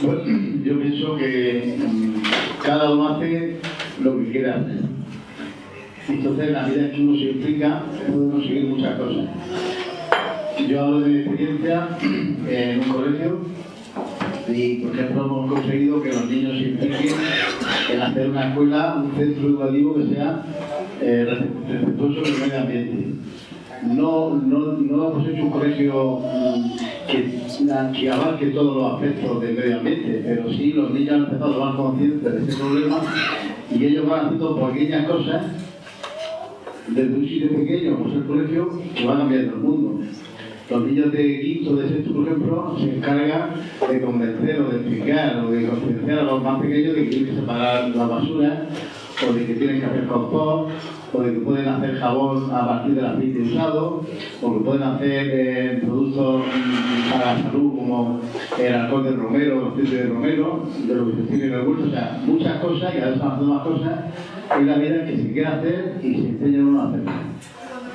S17: Bueno, yo pienso que mm, cada uno hace lo que quiere hacer. Entonces, en la vida que uno se implica, puede conseguir muchas cosas. Yo hablo de mi experiencia en un colegio y, por ejemplo, hemos conseguido que los niños se impliquen en hacer una escuela, un centro educativo que sea eh, respetuoso con medio ambiente. No, no, no hemos hecho un colegio mm, que, que abarque todos los aspectos del medio ambiente, pero sí los niños han empezado a tomar conciencia de ese problema y ellos van haciendo pequeñas cosas desde un sitio pequeño, como es el colegio, que va cambiando el mundo. Los niños de quinto, de sexto, por ejemplo, se encargan de convencer o de explicar o de concienciar a los más pequeños de que tienen que separar la basura o de que tienen que hacer compost o de que pueden hacer jabón a partir del aceite usado o que pueden hacer eh, productos para la salud como el alcohol de romero, el aceite de romero, de lo que se tiene en el huerto, o sea, muchas cosas y a veces más cosas en la vida que se quiere hacer y se enseña uno a hacer.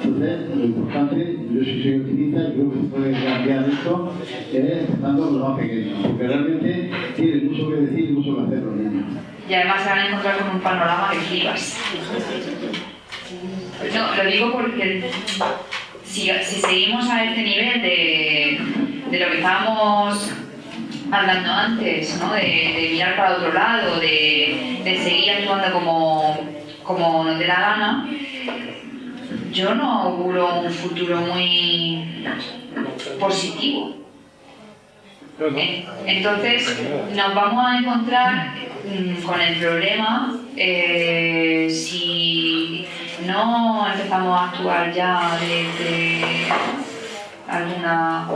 S17: Entonces, lo importante, yo sí soy optimista y creo que se puede cambiar esto, es empezando con los más pequeños, porque realmente tienen mucho que decir y mucho que hacer los niños.
S2: Y además se van a encontrar con un panorama que flipas. No, lo digo porque si, si seguimos a este nivel de, de lo que estábamos hablando antes, ¿no? de, de mirar para otro lado, de, de seguir actuando como, como nos dé la gana, yo no auguro un futuro muy positivo. En- Entonces nos vamos a encontrar mm, con el problema eh, si no empezamos a actuar ya desde alguna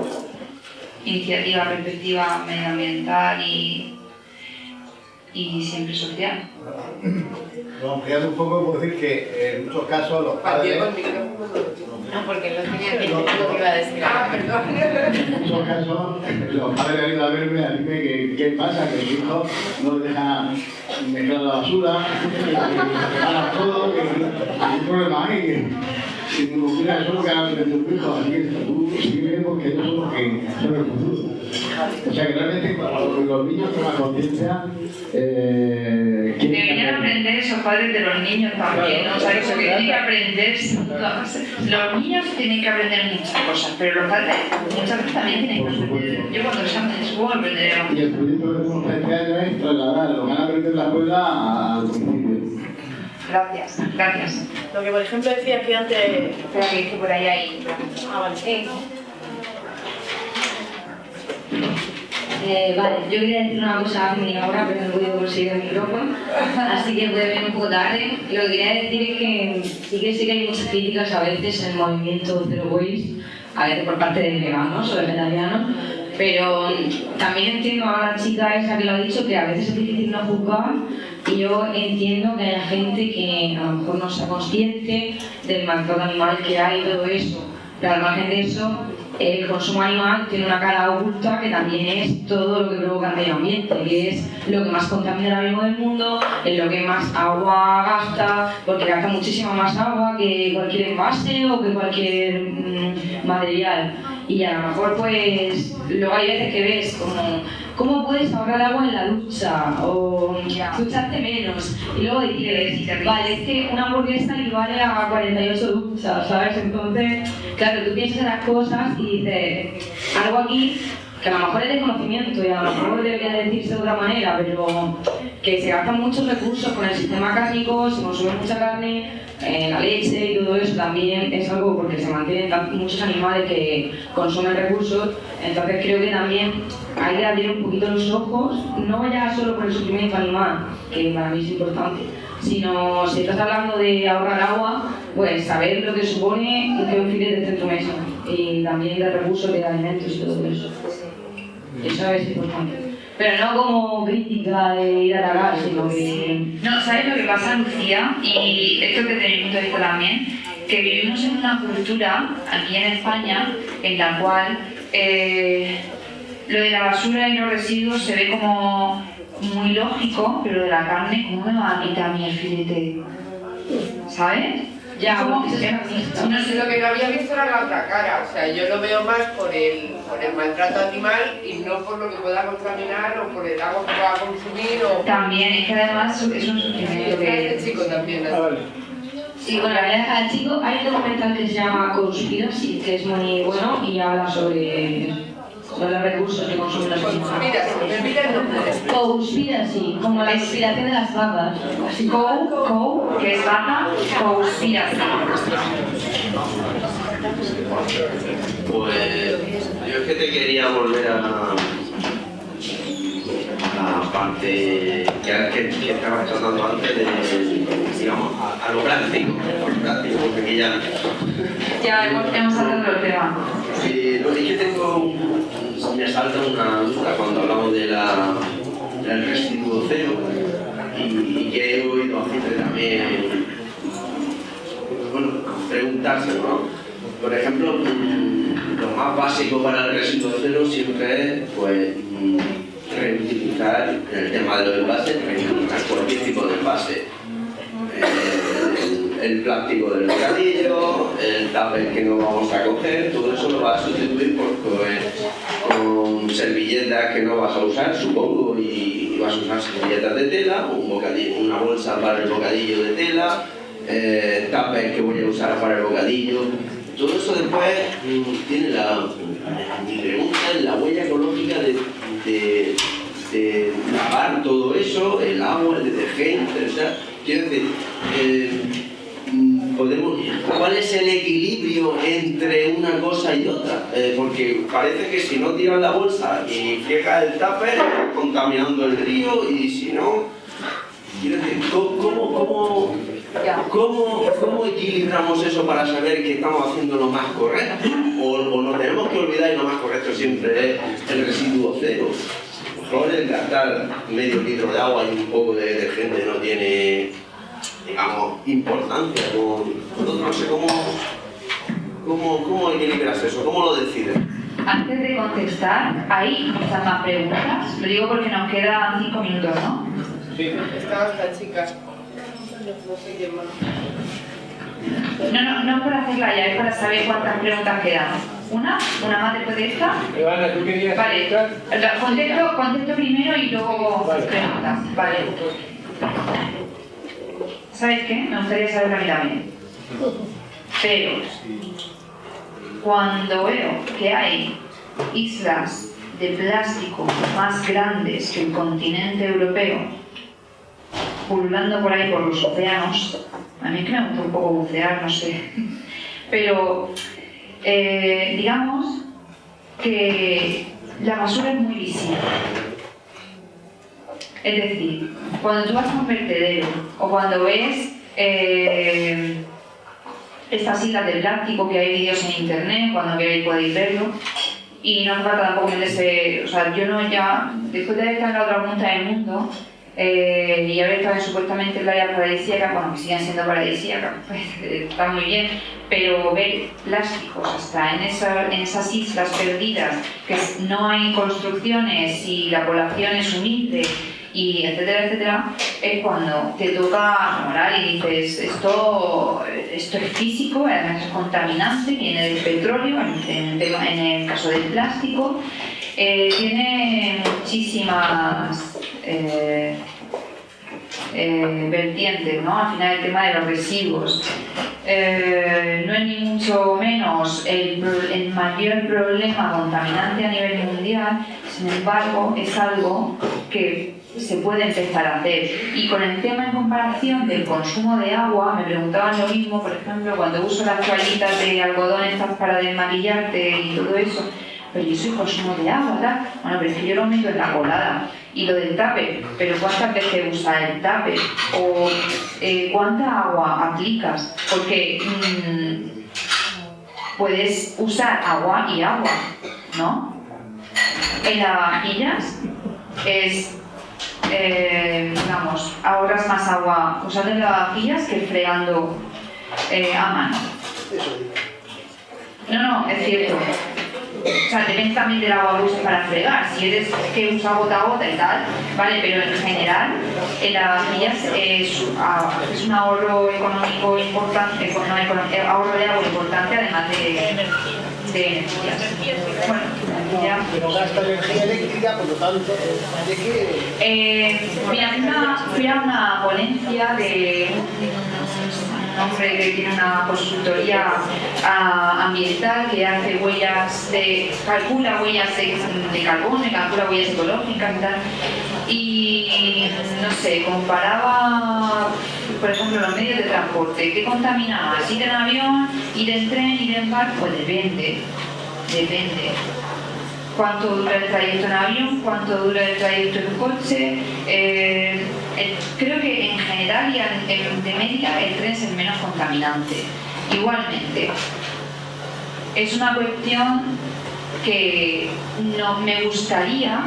S2: iniciativa, perspectiva medioambiental y, y siempre social.
S17: Bueno, ampliando un poco, puedo decir que en muchos casos los padres...
S11: No, porque no tenía que lo que iba a decir. Ah, perdón.
S17: En muchos casos, los padres han ido a verme a decirme que qué pasa, que su hijo no le deja mezclar la basura, que todo, que hay un problema ahí. que- Si me
S2: Deberían aprender esos padres de los niños también, ¿no? O sea, eso que tienen que aprender, los niños tienen que aprender muchas cosas, pero los padres muchas veces también tienen que aprender. Yo cuando que aprenderé
S17: Y el proyecto que tenemos este año es trasladar lo que van a aprender en la escuela al.
S2: Gracias, gracias.
S9: Lo que por ejemplo decía que antes...
S2: Espera que, por ahí hay...
S9: Ah, vale.
S18: Eh, vale, yo quería decir una cosa a mi ahora, pero no he podido conseguir el micrófono, así que puede venir un poco tarde. Lo que quería decir es que sí que sé que hay muchas críticas a veces en el movimiento Zero Waste, a veces por parte de veganos o vegetarianos, pero también entiendo a la chica esa que lo ha dicho que a veces es difícil no juzgar Y yo entiendo que haya gente que a lo mejor no sea consciente del maltrato animal que hay y todo eso. Pero al margen de eso, el consumo animal tiene una cara oculta que también es todo lo que provoca el medio ambiente, que es lo que más contamina ahora mismo del mundo, es lo que más agua gasta, porque gasta muchísima más agua que cualquier envase o que cualquier mm, material. Y a lo mejor pues luego hay veces que ves como cómo puedes ahorrar agua en la ducha o ducharte menos. Y luego dices, vale, es que una hamburguesa equivale a 48 duchas, ¿sabes? Entonces, claro, tú piensas en las cosas y dices, algo aquí que a lo mejor es desconocimiento y a lo mejor debería decirse de otra manera, pero que se gastan muchos recursos con el sistema cárnico, se consume mucha carne, eh, la leche y todo eso también es algo porque se mantienen muchos animales que consumen recursos, entonces creo que también hay que abrir un poquito los ojos, no ya solo por el sufrimiento animal, que para mí es importante, sino si estás hablando de ahorrar agua, pues saber lo que supone que un filete en tu mesa y también de recursos, de alimentos y todo eso. Eso es importante. Pero no como crítica de ir a la sino que...
S2: No, ¿sabes lo que pasa, Lucía? Y esto que mi punto de vista también, que vivimos en una cultura, aquí en España, en la cual eh, lo de la basura y los residuos se ve como muy lógico, pero de la carne, ¿cómo me va a quitar a mí el filete? ¿Sabes?
S11: Ya, como, no sé, lo que no había visto era la otra cara, o sea, yo lo veo más por el, por el maltrato animal y no por lo que pueda contaminar o por el agua que pueda consumir o...
S2: También, es que además es un sufrimiento que...
S11: Este chico también, ¿no?
S18: Ah, sí, bueno, la verdad al chico hay un documental que se llama Conspiracy, que es muy bueno y habla sobre son los recursos que consumen los animales. Conspiracy, como la inspiración de las vacas.
S2: Co, co, que es vaca, conspiracy.
S19: Pues yo es que te quería volver a la parte que, que, que estabas tratando antes de, digamos, a, a lo práctico, a lo práctico, porque ya...
S2: Ya hemos, hemos hablado del tema.
S19: Sí, no, es que tengo, me salta una duda cuando hablamos de la, del residuo cero y, que he oído a gente también, bueno, preguntárselo, ¿no? Por ejemplo, mm, lo más básico para el residuo cero siempre es, pues, mm, reutilizar, el tema de los envases, reutilizar cualquier tipo de envase. Eh, el, plástico del bocadillo, el tupper que no vamos a coger, todo eso lo vas a sustituir por, con servilletas que no vas a usar, supongo, y vas a usar servilletas de tela, un bocadillo, una bolsa para el bocadillo de tela, eh, que voy a usar para el bocadillo. Todo eso después mm, tiene la, mi pregunta es la huella ecológica de, lavar todo eso, el agua, el detergente, o sea, quiero decir, eh, podemos, ¿cuál es el equilibrio entre una cosa y otra? Eh, porque parece que si no tiras la bolsa y friegas el tupper, contaminando el río y si no, ¿cómo, cómo, cómo ¿Cómo, ¿Cómo, equilibramos eso para saber que estamos haciendo lo más correcto? O, o nos tenemos que olvidar y lo más correcto siempre es el residuo cero. Mejor el gastar medio litro de agua y un poco de detergente no tiene, digamos, importancia. No, no sé cómo, cómo, cómo equilibras eso, cómo lo decides.
S2: Antes de contestar, hay muchas más preguntas. Lo digo porque nos quedan cinco minutos, ¿no?
S11: Sí. Estaba esta chica. No sé quién más.
S2: No, no, no es por hacerla ya, es para saber cuántas preguntas quedan. ¿Una? ¿Una más después de esta?
S1: Ivana, ¿tú querías
S2: Vale, contesto, contesto primero y luego preguntas. Vale. ¿Sabes qué? Me gustaría saberlo a mí también. Pero, cuando veo que hay islas de plástico más grandes que el continente europeo, pululando por ahí por los océanos, a mí que me gusta un poco bucear, no sé, pero eh, digamos que la basura es muy visible. Es decir, cuando tú vas a un vertedero o cuando ves eh, estas islas de plástico que hay vídeos en internet, cuando queréis podéis verlo, y no hace falta tampoco meterse, o sea, yo no ya, después de estar en la otra punta del mundo, eh, y ahora están supuestamente en área paradisíaca, bueno, que siguen siendo paradisíacas, pues, está muy bien, pero ver plásticos hasta en, en esas islas perdidas, que no hay construcciones y la población es humilde, y etcétera, etcétera, es cuando te toca morar y dices, esto, esto es físico, además es contaminante, viene del petróleo, en, el caso del plástico, eh, tiene muchísimas eh, eh, vertientes, ¿no? Al final el tema de los residuos. no es ni mucho menos el, el mayor problema contaminante a nivel mundial, sin embargo, es algo que se puede empezar a hacer. Y con el tema en comparación del consumo de agua, me preguntaban lo mismo, por ejemplo, cuando uso las toallitas de algodón estas para desmaquillarte y todo eso, pero yo soy consumo de agua, ¿verdad? Bueno, pero es que yo lo meto en la colada. Y lo del tape, pero ¿cuántas veces usas el tape? ¿O eh, cuánta agua aplicas? Porque mm, puedes usar agua y agua, ¿no? En las vajillas es eh, digamos, ahorras más agua usando lavavajillas que fregando eh, a mano. No, no, es cierto. O sea, depende también del agua que uses para fregar. Si eres que usa gota a gota y tal, vale, pero en general en lavavajillas es, es un ahorro económico importante, no, eh, ahorro de agua importante además de de Bueno, ya.
S20: Pero gasta energía eléctrica, por lo tanto, ¿de qué?
S2: Eh, mira, fui a una ponencia de hombre que tiene una consultoría ah, ambiental que hace huellas de, calcula huellas de, de carbono y calcula huellas ecológicas y tal. Y no sé, comparaba, por ejemplo, los medios de transporte. ¿Qué contamina más? ¿Ir en avión, ir en tren, ir en barco? Pues depende, depende. ¿Cuánto dura el trayecto en avión? ¿Cuánto dura el trayecto en coche? Eh, creo que en general y de media el tren es el menos contaminante. Igualmente, es una cuestión que no, me gustaría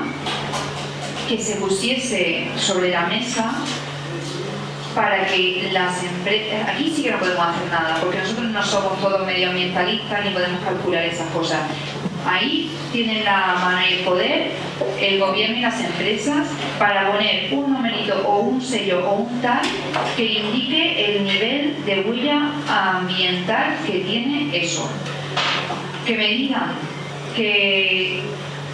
S2: que se pusiese sobre la mesa para que las empresas... Aquí sí que no podemos hacer nada, porque nosotros no somos todos medioambientalistas ni podemos calcular esas cosas. Ahí tienen la mano y el poder el gobierno y las empresas para poner un numerito o un sello o un tal que indique el nivel de huella ambiental que tiene eso. Que me digan que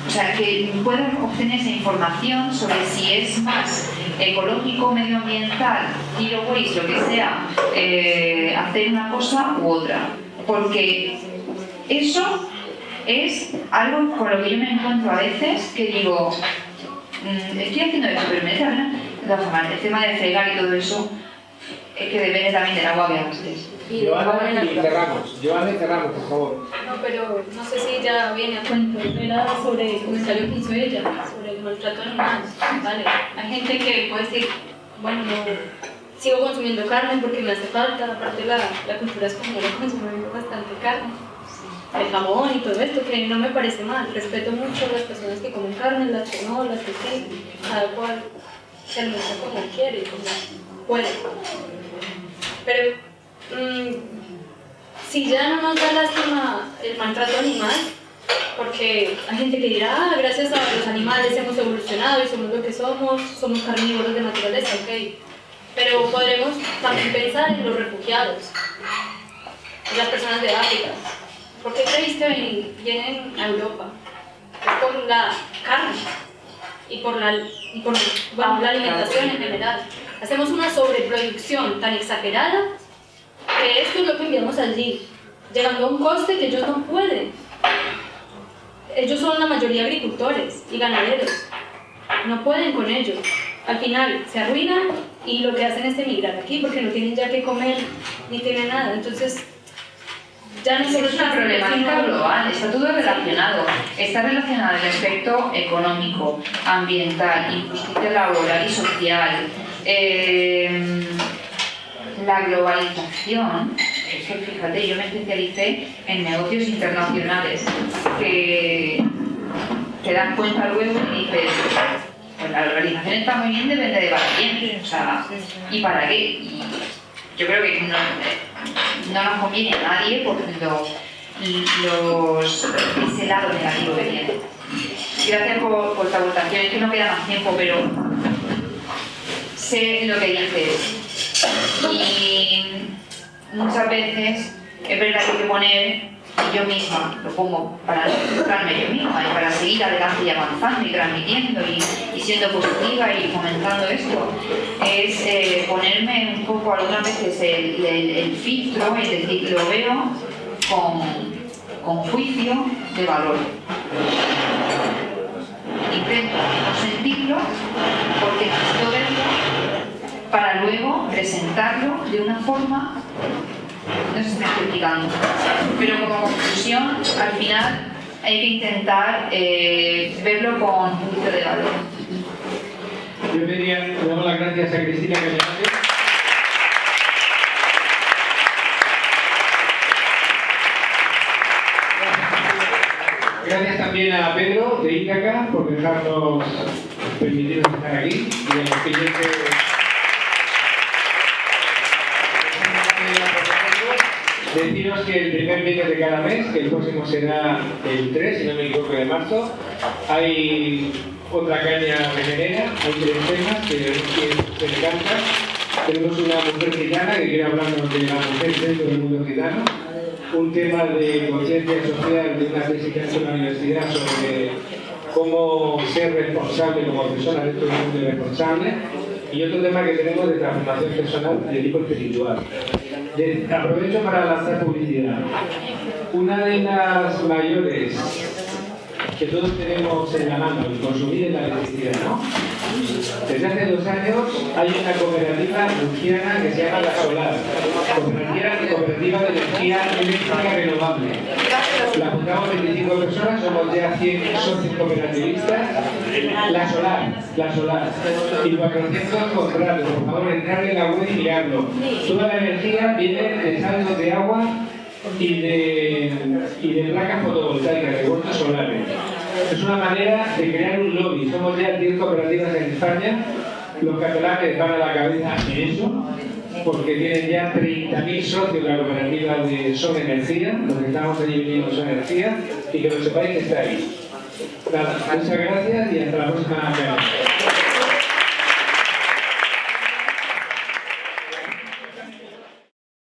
S2: o sea, que puedan obtener esa información sobre si es más ecológico, medioambiental, zero waste, lo que sea, eh, hacer una cosa u otra. Porque eso es algo con lo que yo me encuentro a veces que digo, mm, estoy haciendo esto, pero me da el tema de fregar y todo eso es que depende también del agua que gastes.
S20: Y cerramos, Giovanni, cerramos, por favor.
S13: No, pero no sé si ya viene a cuento. Era sobre el comentario que hizo ella, sobre el maltrato animal. Vale, hay gente que puede decir, bueno, no, sigo consumiendo carne porque me hace falta, aparte la, la cultura es como consumir bastante carne. El jamón y todo esto, que no me parece mal. Respeto mucho a las personas que comen carne, las que no, las que sí, cada cual se alimenta como quiere, como puede. Pero Mm, si ya no nos da lástima el maltrato animal, porque hay gente que dirá, ah, gracias a los animales hemos evolucionado y somos lo que somos, somos carnívoros de naturaleza, ok. Pero podremos también pensar en los refugiados, en las personas de África. ¿Por qué creéis que vienen a Europa? Es por la carne y por la, y por, bueno, la alimentación en general. Hacemos una sobreproducción tan exagerada que esto es lo que enviamos allí, llegando a un coste que ellos no pueden. Ellos son la mayoría agricultores y ganaderos, no pueden con ellos. Al final se arruinan y lo que hacen es emigrar aquí porque no tienen ya que comer ni tienen nada. Entonces,
S2: ya no es una problemática global, está todo relacionado. Está relacionado el aspecto económico, ambiental, injusticia laboral y social. Eh, la globalización, es que fíjate, yo me especialicé en negocios internacionales, que te das cuenta luego y dices, pues la organización está muy bien, depende de para quién. O sea, ¿y para qué? Y yo creo que no, no nos conviene a nadie por lo, los, ese lado negativo que tiene. Gracias por, por tu aportación, es que no queda más tiempo, pero sé lo que dices. Y muchas veces es verdad que hay que poner y yo misma lo pongo para frustrarme yo misma y para seguir adelante y avanzando y transmitiendo y, y siendo positiva y fomentando esto, es eh, ponerme un poco algunas veces el, filtro, es decir, lo veo con, con juicio de valor. Intento no sentirlo porque necesito verlo para luego presentarlo de una forma no sé si me estoy explicando. Pero como conclusión, al final hay que intentar eh, verlo con un poquito de valor.
S1: Yo quería dar las gracias a Cristina Cañonate. Gracias también a Pedro de Ítaca por dejarnos permitirnos estar aquí y a los clientes Deciros que el primer viernes de cada mes, que el próximo será el 3, si no me equivoco, de marzo, hay otra caña venenera, hay tres temas que, se encantan. Tenemos una mujer gitana que quiere hablarnos de la mujer dentro del mundo gitano, un tema de conciencia social de una tesis que ha hecho en la universidad sobre cómo ser responsable como persona dentro del mundo responsable, y otro tema que tenemos de transformación personal de tipo espiritual. De, aprovecho para lanzar publicidad. Una de las mayores que todos tenemos en la mano y consumir es la electricidad, ¿no? Desde hace dos años hay una cooperativa murciana que se llama La Solar, cooperativa, de energía eléctrica renovable. La juntamos 25 personas, somos ya 100 socios cooperativistas. La Solar, La Solar. Y 400 contratos, por favor, entrar en la web y mirarlo. Toda la energía viene de saldos de agua y de, y de placas fotovoltaicas, de huertos solares. Es una manera de crear un lobby. Somos ya 10 cooperativas en España. Los catalanes van a la cabeza en eso, porque tienen ya 30.000 socios la cooperativa de Son Energía, los estamos allí viviendo Son Energía, y que lo sepáis que está ahí. Nada, muchas gracias y hasta la próxima.